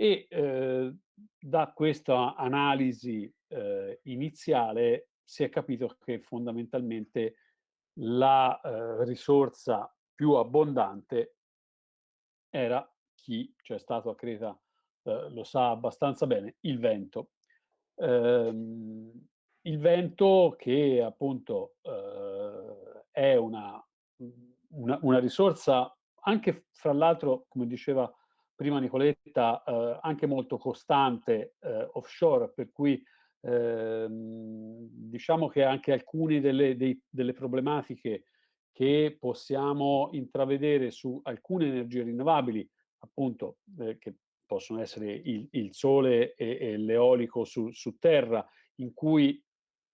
e eh, da questa analisi eh, iniziale si è capito che fondamentalmente la eh, risorsa più abbondante era chi c'è stato a Creta eh, lo sa abbastanza bene, il vento. Ehm, il vento che appunto eh, è una, una, una risorsa anche fra l'altro, come diceva prima Nicoletta, eh, anche molto costante eh, offshore, per cui ehm, diciamo che anche alcune delle, dei, delle, problematiche che possiamo intravedere su alcune energie rinnovabili, appunto, eh, che possono essere il, il sole e, e l'eolico su, su, terra, in cui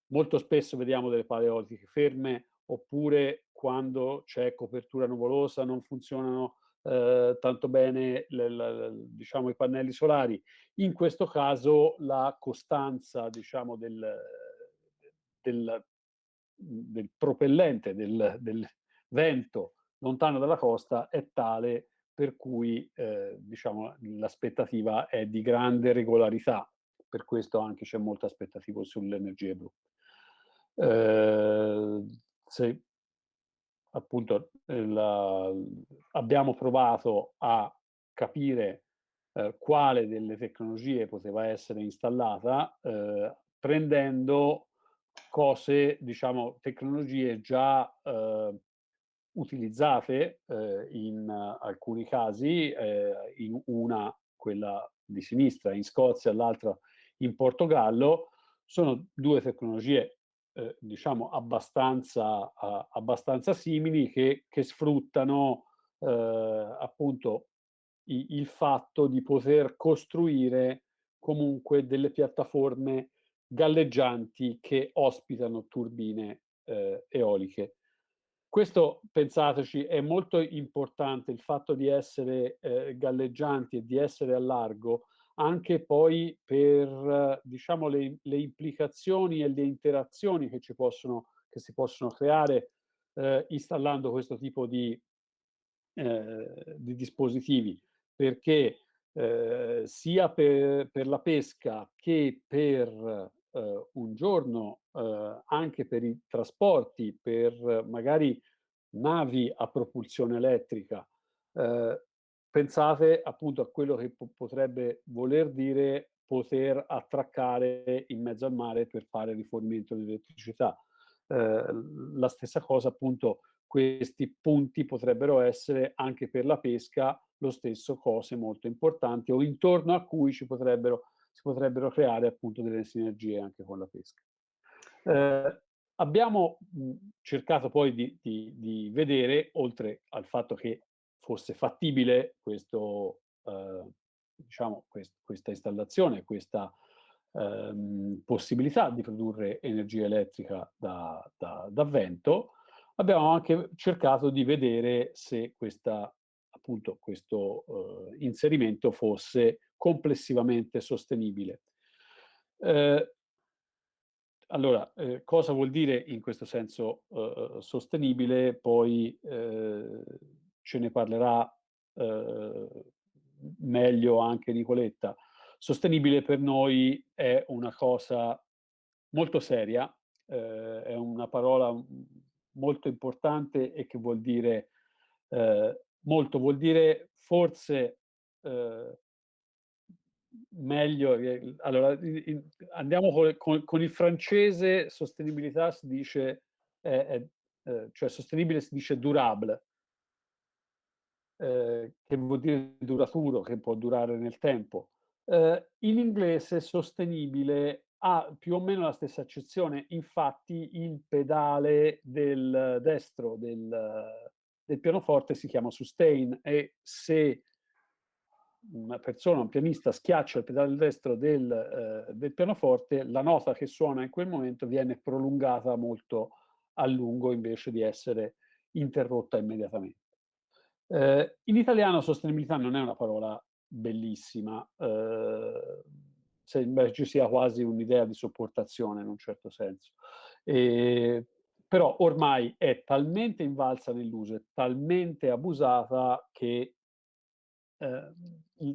molto spesso vediamo delle pale eoliche ferme, oppure quando c'è copertura nuvolosa non funzionano eh, tanto bene le, le, diciamo, i pannelli solari. In questo caso la costanza diciamo, del, del, del propellente, del, del, vento lontano dalla costa è tale per cui eh, diciamo, l'aspettativa è di grande regolarità, per questo anche c'è molta aspettativa sulle energie blu. Eh, se appunto la, abbiamo provato a capire eh, quale delle tecnologie poteva essere installata eh, prendendo cose, diciamo, tecnologie già eh, utilizzate eh, in alcuni casi, eh, in una, quella di sinistra, in Scozia, l'altra in Portogallo, sono due tecnologie eh, diciamo abbastanza, uh, abbastanza simili che, che sfruttano eh, appunto i, il fatto di poter costruire comunque delle piattaforme galleggianti che ospitano turbine eh, eoliche. Questo, pensateci, è molto importante, il fatto di essere eh, galleggianti e di essere a largo anche poi per diciamo, le, le implicazioni e le interazioni che, possono, che si possono creare eh, installando questo tipo di, eh, di dispositivi, perché eh, sia per, per, la pesca che per eh, un giorno eh, anche per i trasporti, per magari navi a propulsione elettrica, eh, pensate appunto a quello che potrebbe voler dire poter attraccare in mezzo al mare per fare rifornimento di elettricità. Eh, la stessa cosa appunto questi punti potrebbero essere anche per la pesca lo stesso cose molto importanti o intorno a cui ci potrebbero, si potrebbero creare appunto delle sinergie anche con la pesca. Eh, abbiamo mh, cercato poi di, di, di, vedere, oltre al fatto che fosse fattibile questo, eh, diciamo, quest, questa installazione, questa ehm, possibilità di produrre energia elettrica da, da, da vento, abbiamo anche cercato di vedere se questa appunto questo eh, inserimento fosse complessivamente sostenibile. Eh, allora, eh, cosa vuol dire in questo senso eh, sostenibile? Poi eh, ce ne parlerà eh, meglio anche Nicoletta. Sostenibile per noi è una cosa molto seria, è una parola molto importante e che vuol dire eh, molto, vuol dire forse eh, meglio, eh, allora in, andiamo con, con, con, il francese sostenibilità si dice, eh, cioè sostenibile si dice durable, eh, che vuol dire duraturo, che può durare nel tempo. Eh, in inglese sostenibile ha più o meno la stessa accezione, infatti il pedale del destro del, del pianoforte si chiama sustain e se una persona, un pianista, schiaccia il pedale destro del, eh, del, pianoforte, la nota che suona in quel momento viene prolungata molto a lungo invece di essere interrotta immediatamente. Eh, in italiano sostenibilità non è una parola bellissima, eh, sembra ci sia quasi un'idea di sopportazione in un certo senso. E, però ormai è talmente invalsa nell'uso, è talmente abusata che eh,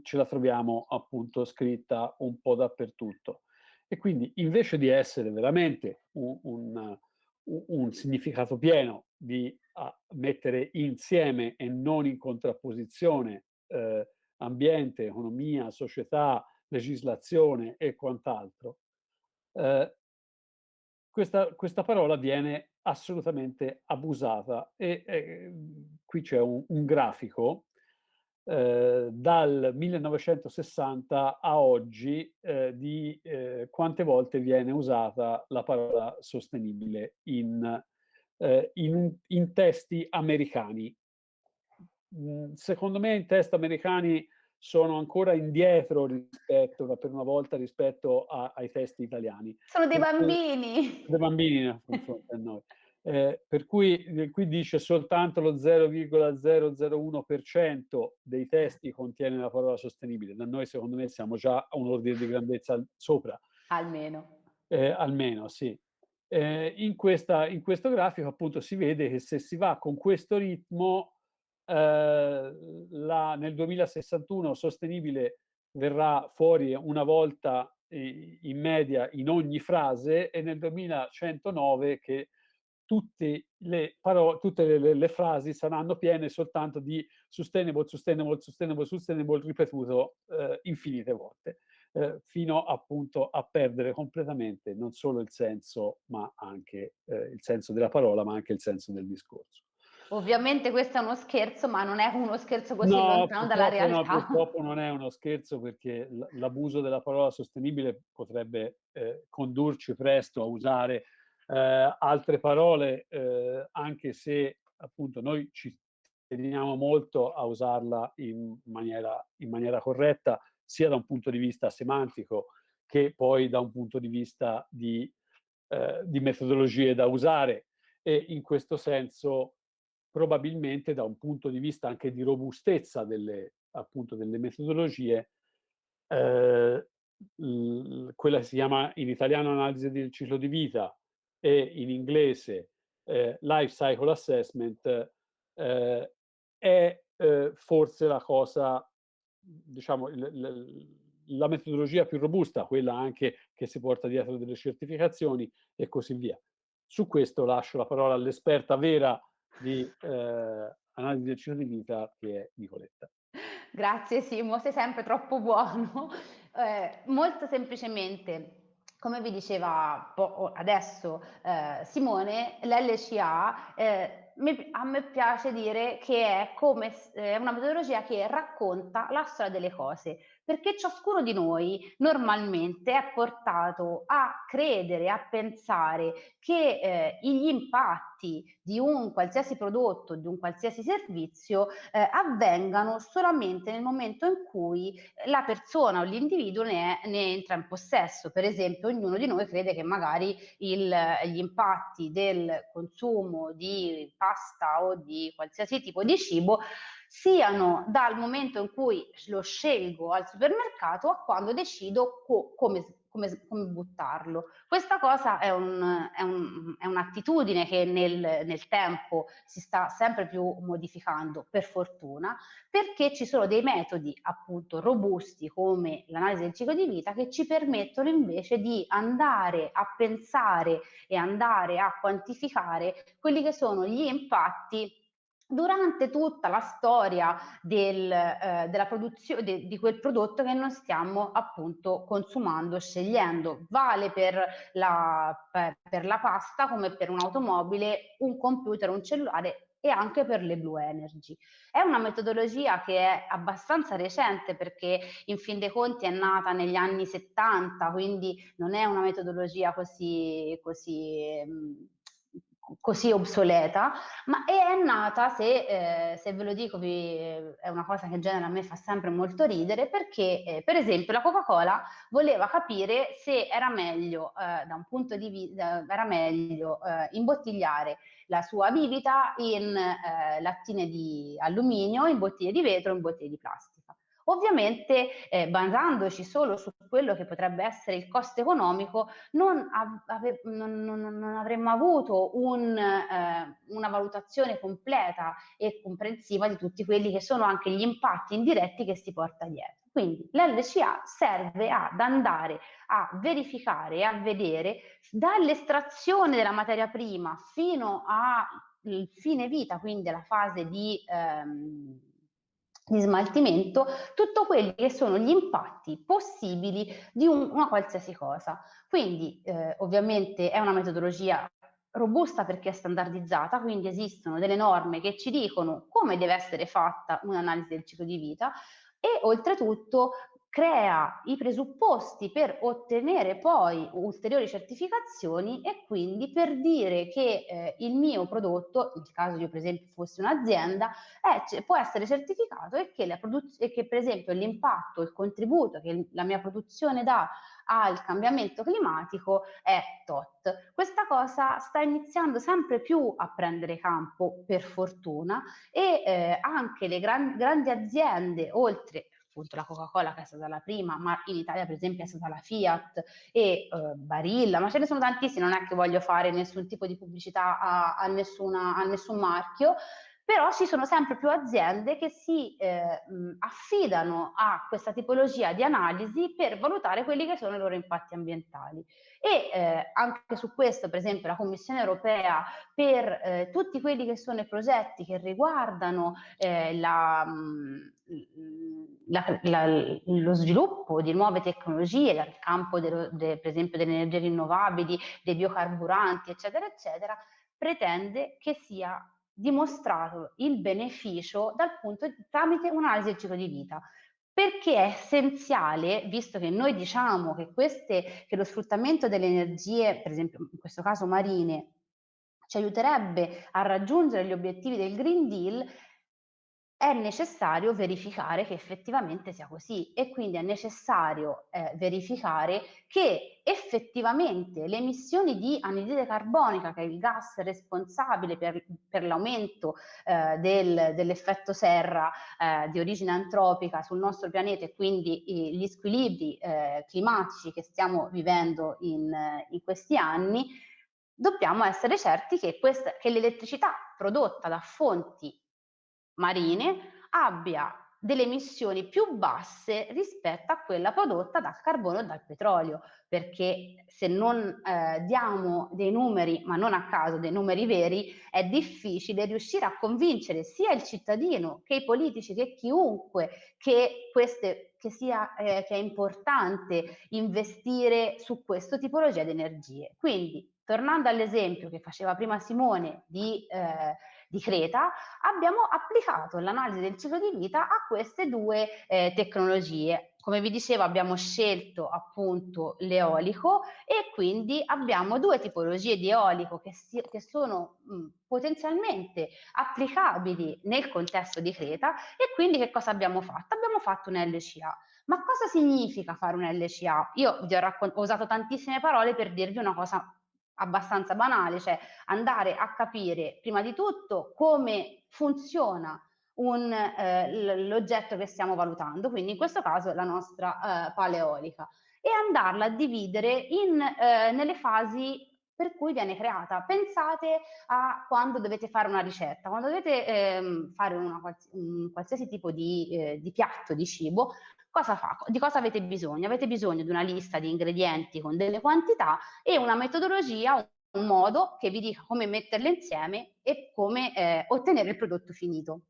ce la troviamo appunto scritta un po' dappertutto. E quindi invece di essere veramente un, un, un significato pieno di mettere insieme e non in contrapposizione eh, ambiente, economia, società, legislazione e quant'altro, eh, questa, questa, parola viene assolutamente abusata e eh, qui c'è un, un, grafico eh, dal 1960 a oggi eh, di eh, quante volte viene usata la parola sostenibile in, eh, in, in testi americani. Mm, secondo me in testi americani sono ancora indietro rispetto, per una volta, rispetto a, ai testi italiani. Sono dei bambini! Dei bambini confronti a noi. Eh, per cui eh, qui dice soltanto lo 0,001% dei testi contiene la parola sostenibile. Da noi, secondo me, siamo già a un ordine di grandezza sopra. Almeno. Eh, almeno, sì. Eh, in, questa, in questo grafico, appunto, si vede che se si va con questo ritmo, eh, la, nel 2061 sostenibile verrà fuori una volta in media in ogni frase e nel 2109 che tutte le, parole, tutte le, le, frasi saranno piene soltanto di sustainable, sustainable, sustainable, sustainable ripetuto eh, infinite volte, eh, fino appunto a perdere completamente non solo il senso, ma anche eh, il senso della parola, ma anche il senso del discorso. Ovviamente questo è uno scherzo, ma non è uno scherzo così no, lontano dalla realtà. No, purtroppo non è uno scherzo perché l'abuso della parola sostenibile potrebbe eh, condurci presto a usare eh, altre parole, eh, anche se appunto noi ci teniamo molto a usarla in maniera, in maniera corretta, sia da un punto di vista semantico che poi da un punto di vista di, eh, di metodologie da usare. E in questo senso probabilmente da un punto di vista anche di robustezza delle, appunto, delle metodologie, eh, quella che si chiama in italiano analisi del ciclo di vita e in inglese eh, life cycle assessment eh, è eh, forse la cosa, diciamo, la metodologia più robusta, quella anche che si porta dietro delle certificazioni e così via. Su questo lascio la parola all'esperta vera di eh, analisi del ciclo di vita che è Nicoletta. Grazie Simo, sei sempre troppo buono. Eh, molto semplicemente, come vi diceva adesso eh, Simone, l'LCA eh, a me piace dire che è, come, è una metodologia che racconta la storia delle cose, perché ciascuno di noi normalmente è portato a credere, a pensare che eh, gli impatti di un qualsiasi prodotto, di un qualsiasi servizio eh, avvengano solamente nel momento in cui la persona o l'individuo ne, ne, entra in possesso. Per esempio, ognuno di noi crede che magari il, gli impatti del consumo di pasta o di qualsiasi tipo di cibo siano dal momento in cui lo scelgo al supermercato a quando decido co come, come, come, buttarlo. Questa cosa è, un, è, un, è un'attitudine che nel, nel, tempo si sta sempre più modificando, per fortuna, perché ci sono dei metodi appunto robusti come l'analisi del ciclo di vita che ci permettono invece di andare a pensare e andare a quantificare quelli che sono gli impatti durante tutta la storia del, eh, della produzione de, di quel prodotto che noi stiamo appunto consumando, scegliendo. Vale per la, per, per la pasta come per un'automobile, un computer, un cellulare e anche per le blue energy. È una metodologia che è abbastanza recente perché in fin dei conti è nata negli anni 70, quindi non è una metodologia così, così mh, così obsoleta, ma è nata, se, eh, se ve lo dico, vi, è una cosa che in genere a me fa sempre molto ridere, perché eh, per esempio la Coca-Cola voleva capire se era meglio, eh, da un punto di vista, era meglio eh, imbottigliare la sua bibita in eh, lattine di alluminio, in bottiglie di vetro, in bottiglie di plastica. Ovviamente eh, basandoci solo su quello che potrebbe essere il costo economico non, ave, non, non, non avremmo avuto un, eh, una valutazione completa e comprensiva di tutti quelli che sono anche gli impatti indiretti che si porta dietro. Quindi l'LCA serve ad andare a verificare e a vedere dall'estrazione della materia prima fino al fine vita, quindi alla fase di... Ehm, di smaltimento tutto quelli che sono gli impatti possibili di un, una qualsiasi cosa. Quindi eh, ovviamente è una metodologia robusta perché è standardizzata, quindi esistono delle norme che ci dicono come deve essere fatta un'analisi del ciclo di vita e oltretutto crea i presupposti per ottenere poi ulteriori certificazioni e quindi per dire che eh, il mio prodotto, nel caso io per esempio fossi un'azienda, può essere certificato e che, e che per esempio l'impatto, il contributo che la mia produzione dà al cambiamento climatico è tot. Questa cosa sta iniziando sempre più a prendere campo per fortuna e eh, anche le gran, grandi aziende, oltre appunto la Coca-Cola che è stata la prima, ma in Italia per esempio è stata la Fiat e eh, Barilla, ma ce ne sono tantissimi, non è che voglio fare nessun tipo di pubblicità a, a, nessuna, a nessun marchio, però ci sono sempre più aziende che si eh, affidano a questa tipologia di analisi per valutare quelli che sono i loro impatti ambientali. E eh, anche su questo, per esempio, la Commissione europea per eh, tutti quelli che sono i progetti che riguardano eh, la, la, la, lo sviluppo di nuove tecnologie dal campo, de, de, per esempio, delle energie rinnovabili, dei biocarburanti, eccetera, eccetera, pretende che sia dimostrato il beneficio dal punto di, tramite un'analisi del ciclo di vita perché è essenziale, visto che noi diciamo che, queste, che lo sfruttamento delle energie, per esempio in questo caso marine, ci aiuterebbe a raggiungere gli obiettivi del Green Deal, è necessario verificare che effettivamente sia così e quindi è necessario eh, verificare che effettivamente le emissioni di anidride carbonica, che è il gas responsabile per, per l'aumento eh, del, dell'effetto serra eh, di origine antropica sul nostro pianeta e quindi gli squilibri eh, climatici che stiamo vivendo in, in questi anni, dobbiamo essere certi che, che l'elettricità prodotta da fonti marine abbia delle emissioni più basse rispetto a quella prodotta dal carbone o dal petrolio, perché se non eh, diamo dei numeri, ma non a caso dei numeri veri, è difficile riuscire a convincere sia il cittadino che i politici che chiunque che, queste, che sia eh, che è importante investire su questo tipologia di energie. Quindi, tornando all'esempio che faceva prima Simone di eh, di Creta, abbiamo applicato l'analisi del ciclo di vita a queste due eh, tecnologie. Come vi dicevo abbiamo scelto appunto l'eolico e quindi abbiamo due tipologie di eolico che, si, che sono mh, potenzialmente applicabili nel contesto di Creta e quindi che cosa abbiamo fatto? Abbiamo fatto un LCA. Ma cosa significa fare un LCA? Io vi ho, ho usato tantissime parole per dirvi una cosa abbastanza banale, cioè andare a capire prima di tutto come funziona eh, l'oggetto che stiamo valutando, quindi in questo caso la nostra eh, paleolica, e andarla a dividere in, eh, nelle fasi per cui viene creata. Pensate a quando dovete fare una ricetta, quando dovete ehm, fare una, un qualsiasi tipo di, eh, di piatto di cibo, Cosa fa? Di cosa avete bisogno? Avete bisogno di una lista di ingredienti con delle quantità e una metodologia, un modo che vi dica come metterle insieme e come eh, ottenere il prodotto finito.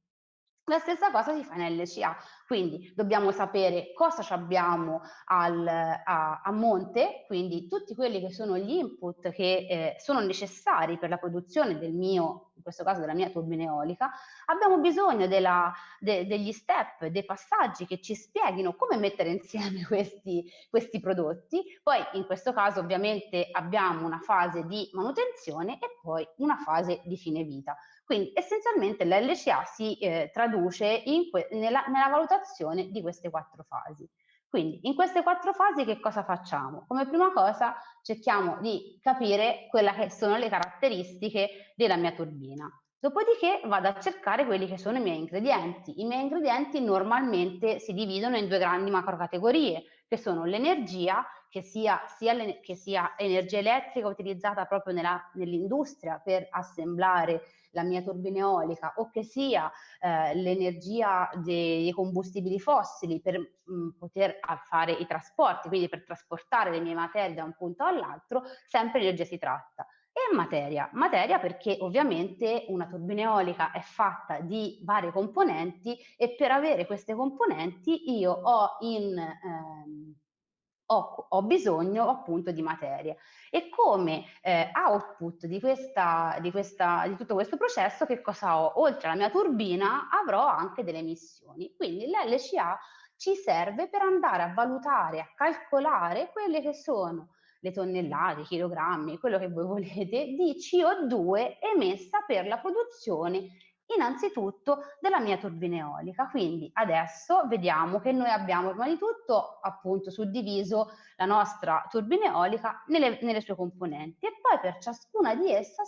La stessa cosa si fa in LCA, quindi dobbiamo sapere cosa abbiamo al, a, a, monte, quindi tutti quelli che sono gli input che eh, sono necessari per la produzione del mio, in questo caso della mia turbina eolica, abbiamo bisogno della, de, degli step, dei passaggi che ci spieghino come mettere insieme questi, questi prodotti, poi in questo caso ovviamente abbiamo una fase di manutenzione e poi una fase di fine vita. Quindi essenzialmente l'LCA si eh, traduce nella, nella valutazione di queste quattro fasi. Quindi in queste quattro fasi che cosa facciamo? Come prima cosa cerchiamo di capire quelle che sono le caratteristiche della mia turbina. Dopodiché vado a cercare quelli che sono i miei ingredienti. I miei ingredienti normalmente si dividono in due grandi macrocategorie, che sono l'energia, che sia, sia, che sia energia elettrica utilizzata proprio nell'industria per assemblare la mia turbina eolica o che sia eh, l'energia dei combustibili fossili per mh, mm, poter fare i trasporti, quindi per trasportare le mie materie da un punto all'altro, sempre energia si tratta. E materia, materia perché ovviamente una turbina eolica è fatta di varie componenti e per avere queste componenti io ho in ehm, ho, ho, bisogno appunto di materia. E come eh, output di, questa, di, questa, di tutto questo processo, che cosa ho? Oltre alla mia turbina avrò anche delle emissioni. Quindi l'LCA ci serve per andare a valutare, a calcolare quelle che sono le tonnellate, i chilogrammi, quello che voi volete, di CO2 emessa per la produzione innanzitutto della mia turbina eolica. Quindi adesso vediamo che noi abbiamo prima di tutto appunto suddiviso la nostra turbina eolica nelle, nelle sue componenti e poi per ciascuna di esse,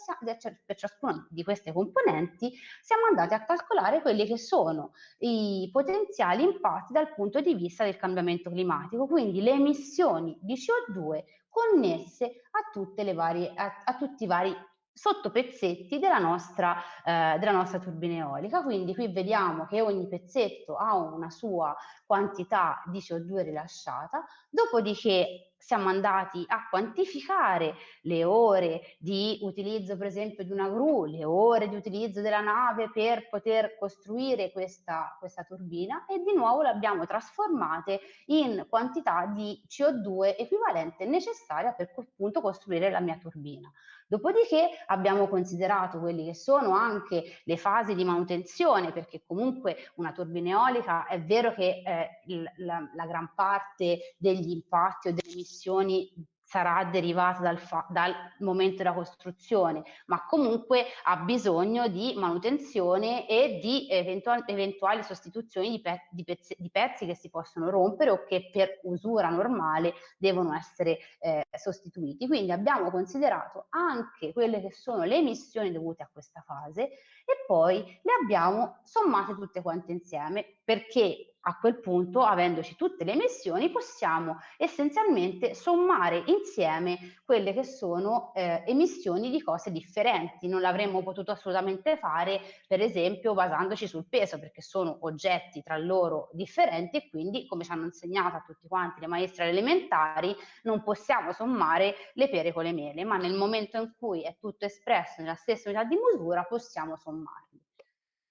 per ciascuna di queste componenti siamo andati a calcolare quelli che sono i potenziali impatti dal punto di vista del cambiamento climatico, quindi le emissioni di CO2 connesse a, tutte le varie, a, a tutti i vari sotto pezzetti della nostra, eh, della nostra turbina eolica. Quindi qui vediamo che ogni pezzetto ha una sua quantità di CO2 rilasciata, dopodiché siamo andati a quantificare le ore di utilizzo per esempio di una gru, le ore di utilizzo della nave per poter costruire questa, questa turbina e di nuovo le abbiamo trasformate in quantità di CO2 equivalente necessaria per appunto costruire la mia turbina. Dopodiché abbiamo considerato quelli che sono anche le fasi di manutenzione, perché comunque una turbina eolica è vero che eh, la, la gran parte degli impatti o delle emissioni sarà derivata dal, dal, momento della costruzione, ma comunque ha bisogno di manutenzione e di eventuali, eventuali sostituzioni di, pe di, pezzi, di, pezzi, che si possono rompere o che per usura normale devono essere eh, sostituiti. Quindi abbiamo considerato anche quelle che sono le emissioni dovute a questa fase e poi le abbiamo sommate tutte quante insieme perché a quel punto, avendoci tutte le emissioni, possiamo essenzialmente sommare insieme quelle che sono eh, emissioni di cose differenti. Non l'avremmo potuto assolutamente fare, per esempio, basandoci sul peso, perché sono oggetti tra loro differenti e quindi, come ci hanno insegnato a tutti quanti le maestre elementari, non possiamo sommare le pere con le mele, ma nel momento in cui è tutto espresso nella stessa unità di misura possiamo sommarli.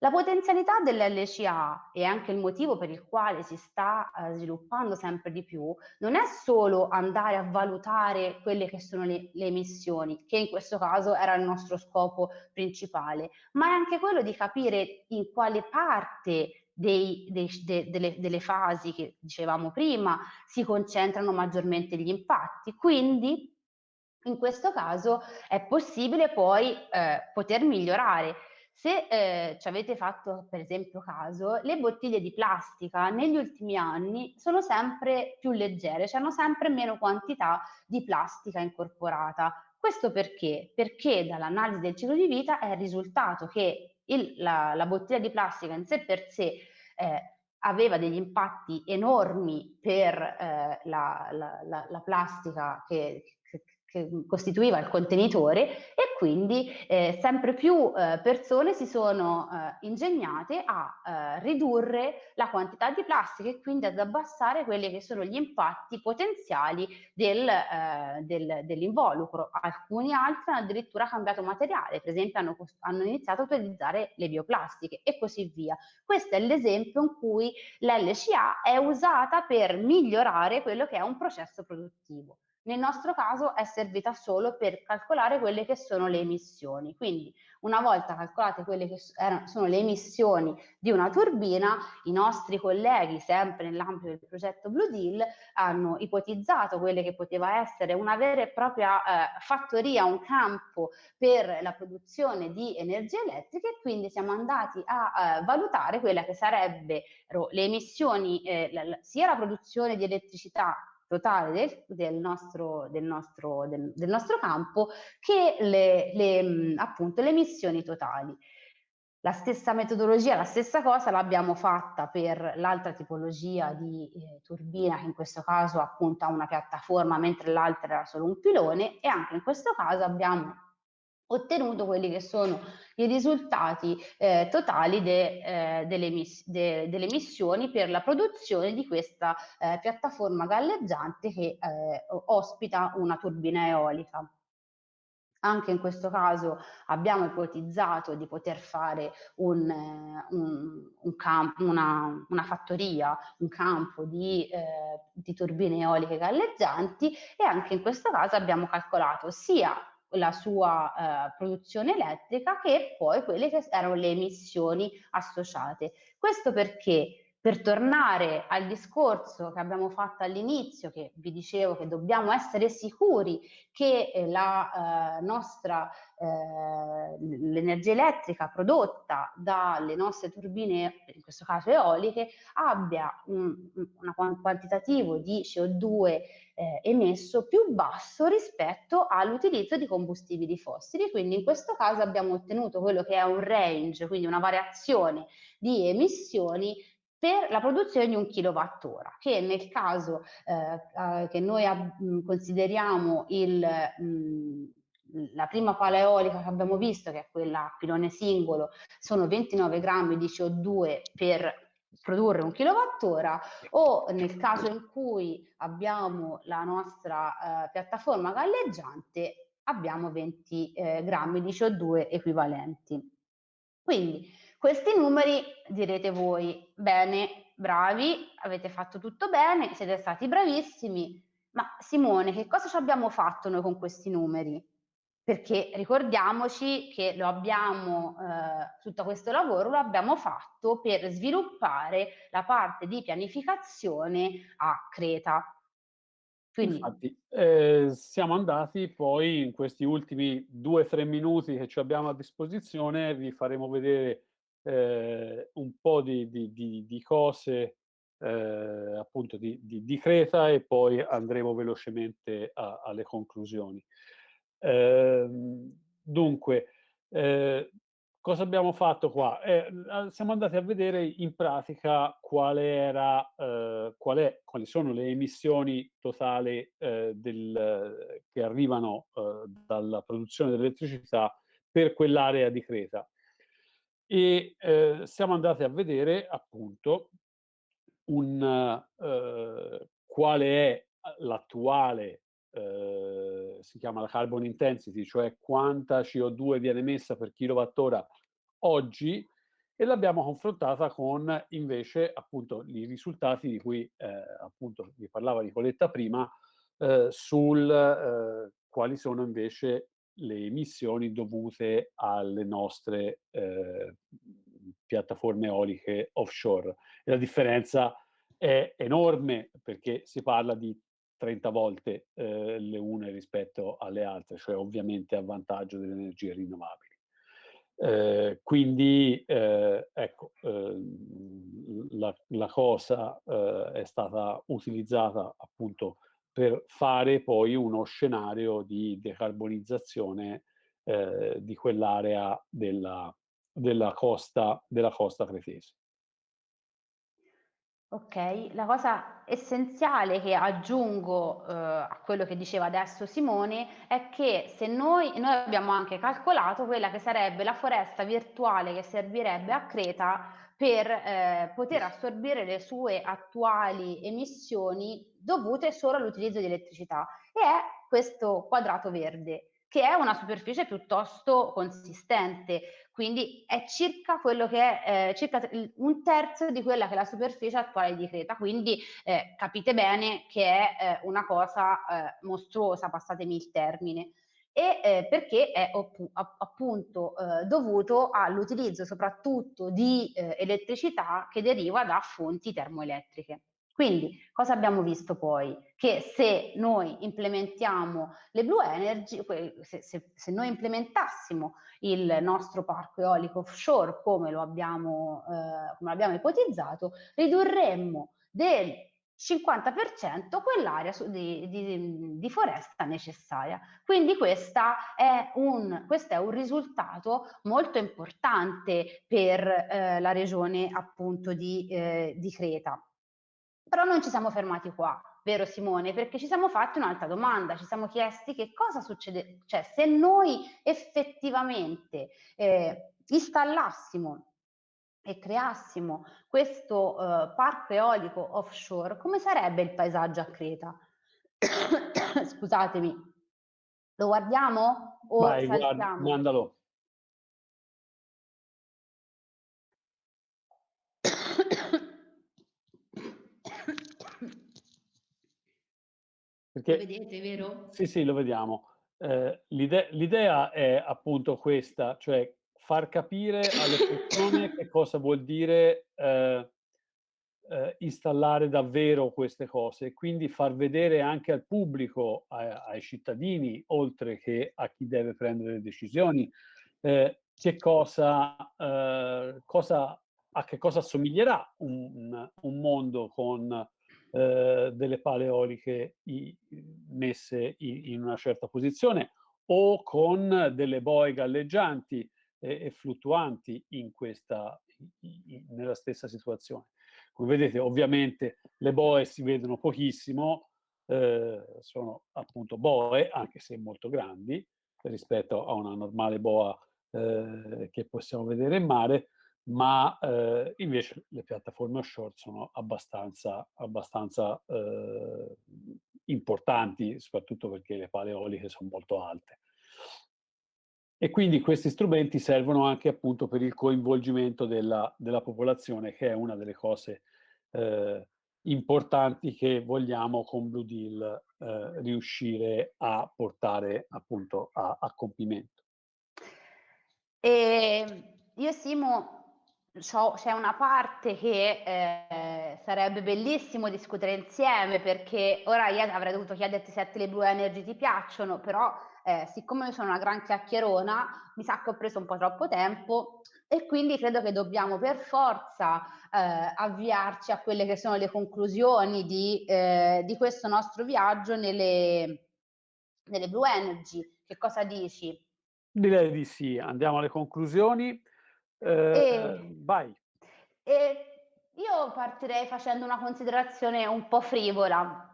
La potenzialità dell'LCA e anche il motivo per il quale si sta eh, sviluppando sempre di più non è solo andare a valutare quelle che sono le, le, emissioni, che in questo caso era il nostro scopo principale, ma è anche quello di capire in quale parte dei, dei, de, delle, delle fasi che dicevamo prima si concentrano maggiormente gli impatti. Quindi in questo caso è possibile poi eh, poter migliorare se eh, ci avete fatto per esempio caso, le bottiglie di plastica negli ultimi anni sono sempre più leggere, cioè sempre meno quantità di plastica incorporata. Questo perché? Perché dall'analisi del ciclo di vita è risultato che il, la, la, bottiglia di plastica in sé per sé eh, aveva degli impatti enormi per eh, la, la, la, plastica che, che costituiva il contenitore e quindi eh, sempre più eh, persone si sono eh, ingegnate a eh, ridurre la quantità di plastica e quindi ad abbassare quelli che sono gli impatti potenziali del, eh, del, dell'involucro. Alcuni altri hanno addirittura cambiato materiale, per esempio hanno, hanno iniziato a utilizzare le bioplastiche e così via. Questo è l'esempio in cui l'LCA è usata per migliorare quello che è un processo produttivo. Nel nostro caso è servita solo per calcolare quelle che sono le emissioni. Quindi una volta calcolate quelle che sono le emissioni di una turbina, i nostri colleghi, sempre nell'ambito del progetto Blue Deal, hanno ipotizzato quelle che poteva essere una vera e propria eh, fattoria, un campo per la produzione di energia elettrica e quindi siamo andati a eh, valutare quella che sarebbero le emissioni, eh, la, sia la produzione di elettricità totale del, del, nostro, del, nostro, del, del, nostro, campo che le, le, appunto le emissioni totali. La stessa metodologia, la stessa cosa l'abbiamo fatta per l'altra tipologia di eh, turbina che in questo caso appunto ha una piattaforma mentre l'altra era solo un pilone e anche in questo caso abbiamo ottenuto quelli che sono i risultati eh, totali de, eh, delle, emiss de, delle, emissioni per la produzione di questa eh, piattaforma galleggiante che eh, ospita una turbina eolica. Anche in questo caso abbiamo ipotizzato di poter fare un, un, un campo, una, una, fattoria, un campo di, eh, di turbine eoliche galleggianti e anche in questo caso abbiamo calcolato sia la sua eh, produzione elettrica che poi quelle che erano le emissioni associate. Questo perché per tornare al discorso che abbiamo fatto all'inizio, che vi dicevo che dobbiamo essere sicuri che eh, la eh, nostra eh, l'energia elettrica prodotta dalle nostre turbine, in questo caso eoliche, abbia un, un quantitativo di CO2 eh, emesso più basso rispetto all'utilizzo di combustibili fossili. Quindi in questo caso abbiamo ottenuto quello che è un range, quindi una variazione di emissioni per la produzione di un kilowattora, che nel caso eh, eh che noi mh, consideriamo il, mh, la prima pala eolica che abbiamo visto, che è quella a pilone singolo, sono 29 grammi di CO2 per produrre un kilowattora o nel caso in cui abbiamo la nostra eh, piattaforma galleggiante abbiamo 20 eh, grammi di CO2 equivalenti. Quindi questi numeri direte voi, bene, bravi, avete fatto tutto bene, siete stati bravissimi, ma Simone, che cosa ci abbiamo fatto noi con questi numeri? Perché ricordiamoci che lo abbiamo, eh, tutto questo lavoro lo abbiamo fatto per sviluppare la parte di pianificazione a Creta. Quindi... Infatti, eh, siamo andati poi in questi ultimi due o tre minuti che ci abbiamo a disposizione, vi faremo vedere eh, un po' di, di, di, di cose eh, appunto di, Creta e poi andremo velocemente a, alle conclusioni. Ehm, dunque, eh, cosa abbiamo fatto qua? Eh, siamo andati a vedere in pratica quale era, eh, qual è, quali sono le emissioni totali eh, del, che arrivano dalla produzione dell'elettricità per quell'area di Creta. E eh, siamo andati a vedere appunto un, quale è l'attuale eh, si chiama la carbon intensity, cioè quanta CO2 viene emessa per kilowattora oggi, e l'abbiamo confrontata con invece appunto i risultati di cui eh, appunto vi parlava Nicoletta prima, eh, sul eh, quali sono invece le emissioni dovute alle nostre eh, piattaforme eoliche offshore. E la differenza è enorme perché si parla di 30 volte eh, le une rispetto alle altre, cioè ovviamente a vantaggio delle energie rinnovabili. Eh, quindi eh, ecco, ehm, la, la, cosa eh, è stata utilizzata appunto per fare poi uno scenario di decarbonizzazione eh, di quell'area della, della, costa, della costa cretese. Ok, la cosa essenziale che aggiungo eh, a quello che diceva adesso Simone è che se noi, noi abbiamo anche calcolato quella che sarebbe la foresta virtuale che servirebbe a Creta per eh, poter assorbire le sue attuali emissioni dovute solo all'utilizzo di elettricità. E è questo quadrato verde che è una superficie piuttosto consistente, quindi è circa quello che è eh, circa un terzo di quella che è la superficie attuale di Creta, quindi eh, capite bene che è eh, una cosa eh, mostruosa, passatemi il termine e eh, perché è appunto eh, dovuto all'utilizzo soprattutto di eh, elettricità che deriva da fonti termoelettriche. Quindi cosa abbiamo visto poi? Che se noi implementiamo le blue energy, se, se, se noi implementassimo il nostro parco eolico offshore come lo abbiamo, eh, come abbiamo ipotizzato, ridurremmo del 50% quell'area di, di, di, foresta necessaria. Quindi è un, questo è un risultato molto importante per eh, la regione appunto di, eh, di Creta. Però non ci siamo fermati qua, vero Simone? Perché ci siamo fatti un'altra domanda, ci siamo chiesti che cosa succede, cioè se noi effettivamente eh, installassimo e creassimo questo eh, parco eolico offshore, come sarebbe il paesaggio a Creta? Scusatemi, lo guardiamo o Vai, guarda, mandalo. Perché, lo vedete, vero? Sì, sì, lo vediamo. Eh, l'ide l'idea è appunto questa, cioè far capire alle persone che cosa vuol dire eh, eh, installare davvero queste cose e quindi far vedere anche al pubblico, ai, ai cittadini, oltre che a chi deve prendere le decisioni, eh, che cosa, eh, cosa, a che cosa assomiglierà un, un mondo con eh, delle pale eoliche i, messe in, in, una certa posizione o con delle boe galleggianti e, e fluttuanti in questa, in, nella stessa situazione. Come vedete ovviamente le boe si vedono pochissimo, eh, sono appunto boe anche se molto grandi rispetto a una normale boa eh, che possiamo vedere in mare, ma eh, invece le piattaforme offshore sono abbastanza, abbastanza eh, importanti, soprattutto perché le pale eoliche sono molto alte. E quindi questi strumenti servono anche appunto per il coinvolgimento della, della popolazione, che è una delle cose eh, importanti che vogliamo con Blue Deal eh, riuscire a portare appunto a, a compimento. E io Simo c'è una parte che eh, sarebbe bellissimo discutere insieme perché ora io avrei dovuto chiederti se le Blue Energy ti piacciono, però eh, siccome io sono una gran chiacchierona mi sa che ho preso un po' troppo tempo e quindi credo che dobbiamo per forza eh, avviarci a quelle che sono le conclusioni di, eh, di questo nostro viaggio nelle, nelle Blue Energy. Che cosa dici? Direi di sì, andiamo alle conclusioni. Eh, e, vai. E io partirei facendo una considerazione un po' frivola.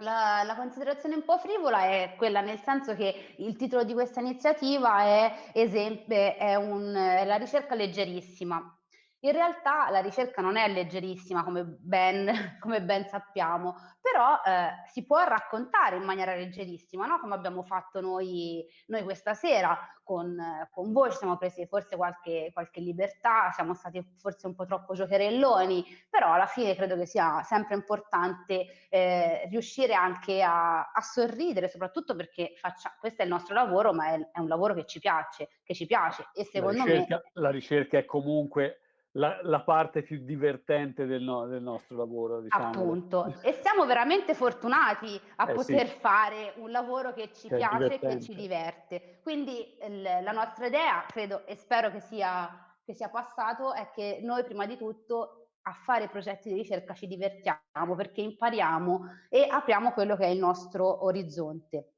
La, la, considerazione un po' frivola è quella nel senso che il titolo di questa iniziativa è, esempio, è, un, è la ricerca leggerissima. In realtà la ricerca non è leggerissima come ben, come ben sappiamo, però eh, si può raccontare in maniera leggerissima, no? come abbiamo fatto noi, noi questa sera con, con, voi, ci siamo presi forse qualche, qualche libertà, siamo stati forse un po' troppo giocherelloni, però alla fine credo che sia sempre importante eh, riuscire anche a, a, sorridere, soprattutto perché faccia, questo è il nostro lavoro, ma è, è un lavoro che ci piace, che ci piace e secondo la ricerca, me... La ricerca è comunque la, la, parte più divertente del, no, del nostro lavoro. Diciamo. Appunto, e siamo veramente fortunati a eh, poter sì. fare un lavoro che ci che piace e che ci diverte. Quindi la nostra idea, credo e spero che sia, che sia passato, è che noi prima di tutto a fare progetti di ricerca ci divertiamo perché impariamo e apriamo quello che è il nostro orizzonte.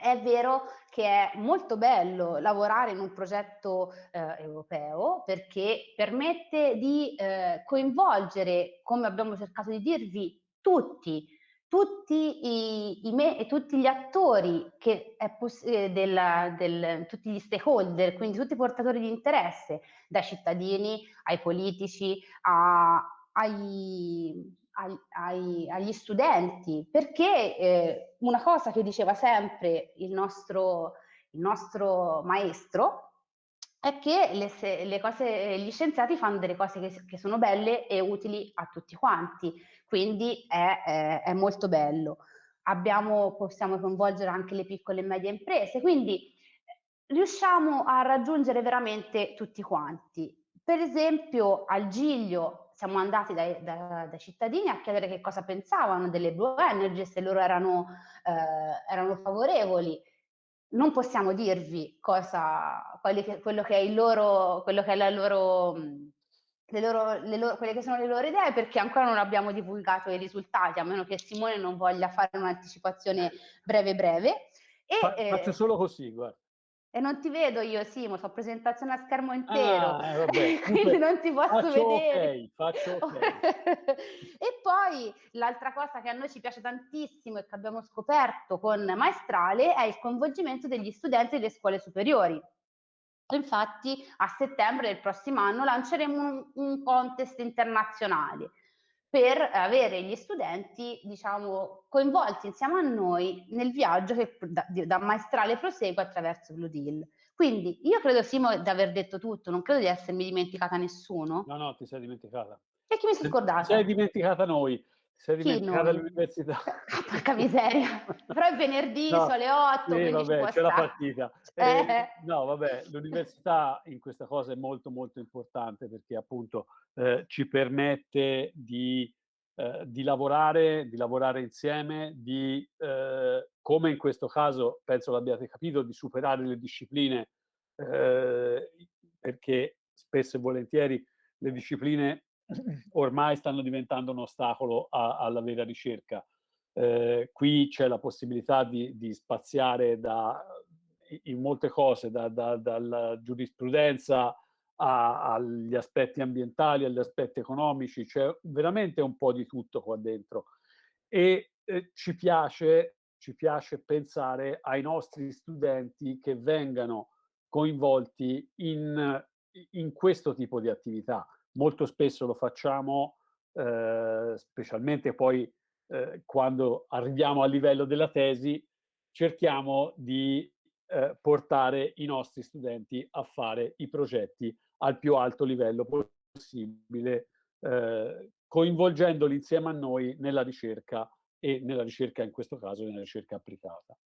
È vero che è molto bello lavorare in un progetto eh, europeo perché permette di eh, coinvolgere, come abbiamo cercato di dirvi, tutti, tutti, i, i me, tutti gli attori, che è eh, del, del, tutti gli stakeholder, quindi tutti i portatori di interesse, dai cittadini ai politici, a, ai, ai, agli studenti, perché eh, una cosa che diceva sempre il nostro, il nostro maestro è che le, le cose, gli scienziati fanno delle cose che, che, sono belle e utili a tutti quanti, quindi è, è, è molto bello. Abbiamo, possiamo coinvolgere anche le piccole e medie imprese, quindi riusciamo a raggiungere veramente tutti quanti. Per esempio al Giglio siamo andati dai, da, dai, cittadini a chiedere che cosa pensavano delle Blue Energy, se loro erano, eh, erano favorevoli. Non possiamo dirvi cosa, che, quello che è il loro, quello che è la loro, le loro, le loro, quelle che sono le loro idee perché ancora non abbiamo divulgato i risultati, a meno che Simone non voglia fare un'anticipazione breve breve. E, Fa, eh, faccio solo così, guarda. E non ti vedo io, Simo, so presentazione a schermo intero, ah, eh, quindi non ti posso faccio vedere. Okay, faccio okay. e poi l'altra cosa che a noi ci piace tantissimo e che abbiamo scoperto con Maestrale è il coinvolgimento degli studenti delle scuole superiori. Infatti a settembre del prossimo anno lanceremo un, un contest internazionale per avere gli studenti, diciamo, coinvolti insieme a noi nel viaggio che da, da maestrale prosegue attraverso Blue Deal. Quindi io credo, Simo, di aver detto tutto, non credo di essermi dimenticata nessuno. No, no, ti sei dimenticata. E chi mi si è scordato? Ti sei dimenticata noi. Sei dimenticata all'università. Ah, porca miseria. Però è venerdì, no, sono le 8, sì, vabbè, c'è la partita. Eh, eh. No, vabbè, l'università in questa cosa è molto molto importante perché appunto eh, ci permette di, eh, di, lavorare, di lavorare insieme, di, eh, come in questo caso, penso l'abbiate capito, di superare le discipline eh, perché spesso e volentieri le discipline ormai stanno diventando un ostacolo a, alla vera ricerca. Eh, qui c'è la possibilità di, di, spaziare da, in molte cose, da, da, dalla giurisprudenza a, agli aspetti ambientali, agli aspetti economici, c'è veramente un po' di tutto qua dentro. E eh, ci, piace, ci piace pensare ai nostri studenti che vengano coinvolti in, in questo tipo di attività molto spesso lo facciamo, eh, specialmente poi eh, quando arriviamo al livello della tesi, cerchiamo di eh, portare i nostri studenti a fare i progetti al più alto livello possibile, eh, coinvolgendoli insieme a noi nella ricerca e nella ricerca in questo caso nella ricerca applicata.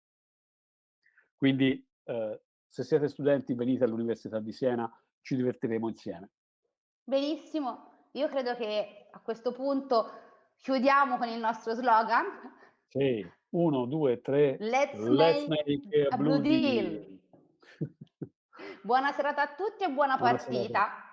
Quindi eh, se siete studenti venite all'Università di Siena, ci divertiremo insieme. Benissimo, io credo che a questo punto chiudiamo con il nostro slogan. Sì, uno, due, tre. Let's, Let's make, make a blue deal. Buona serata a tutti e buona, Buona partita. serata.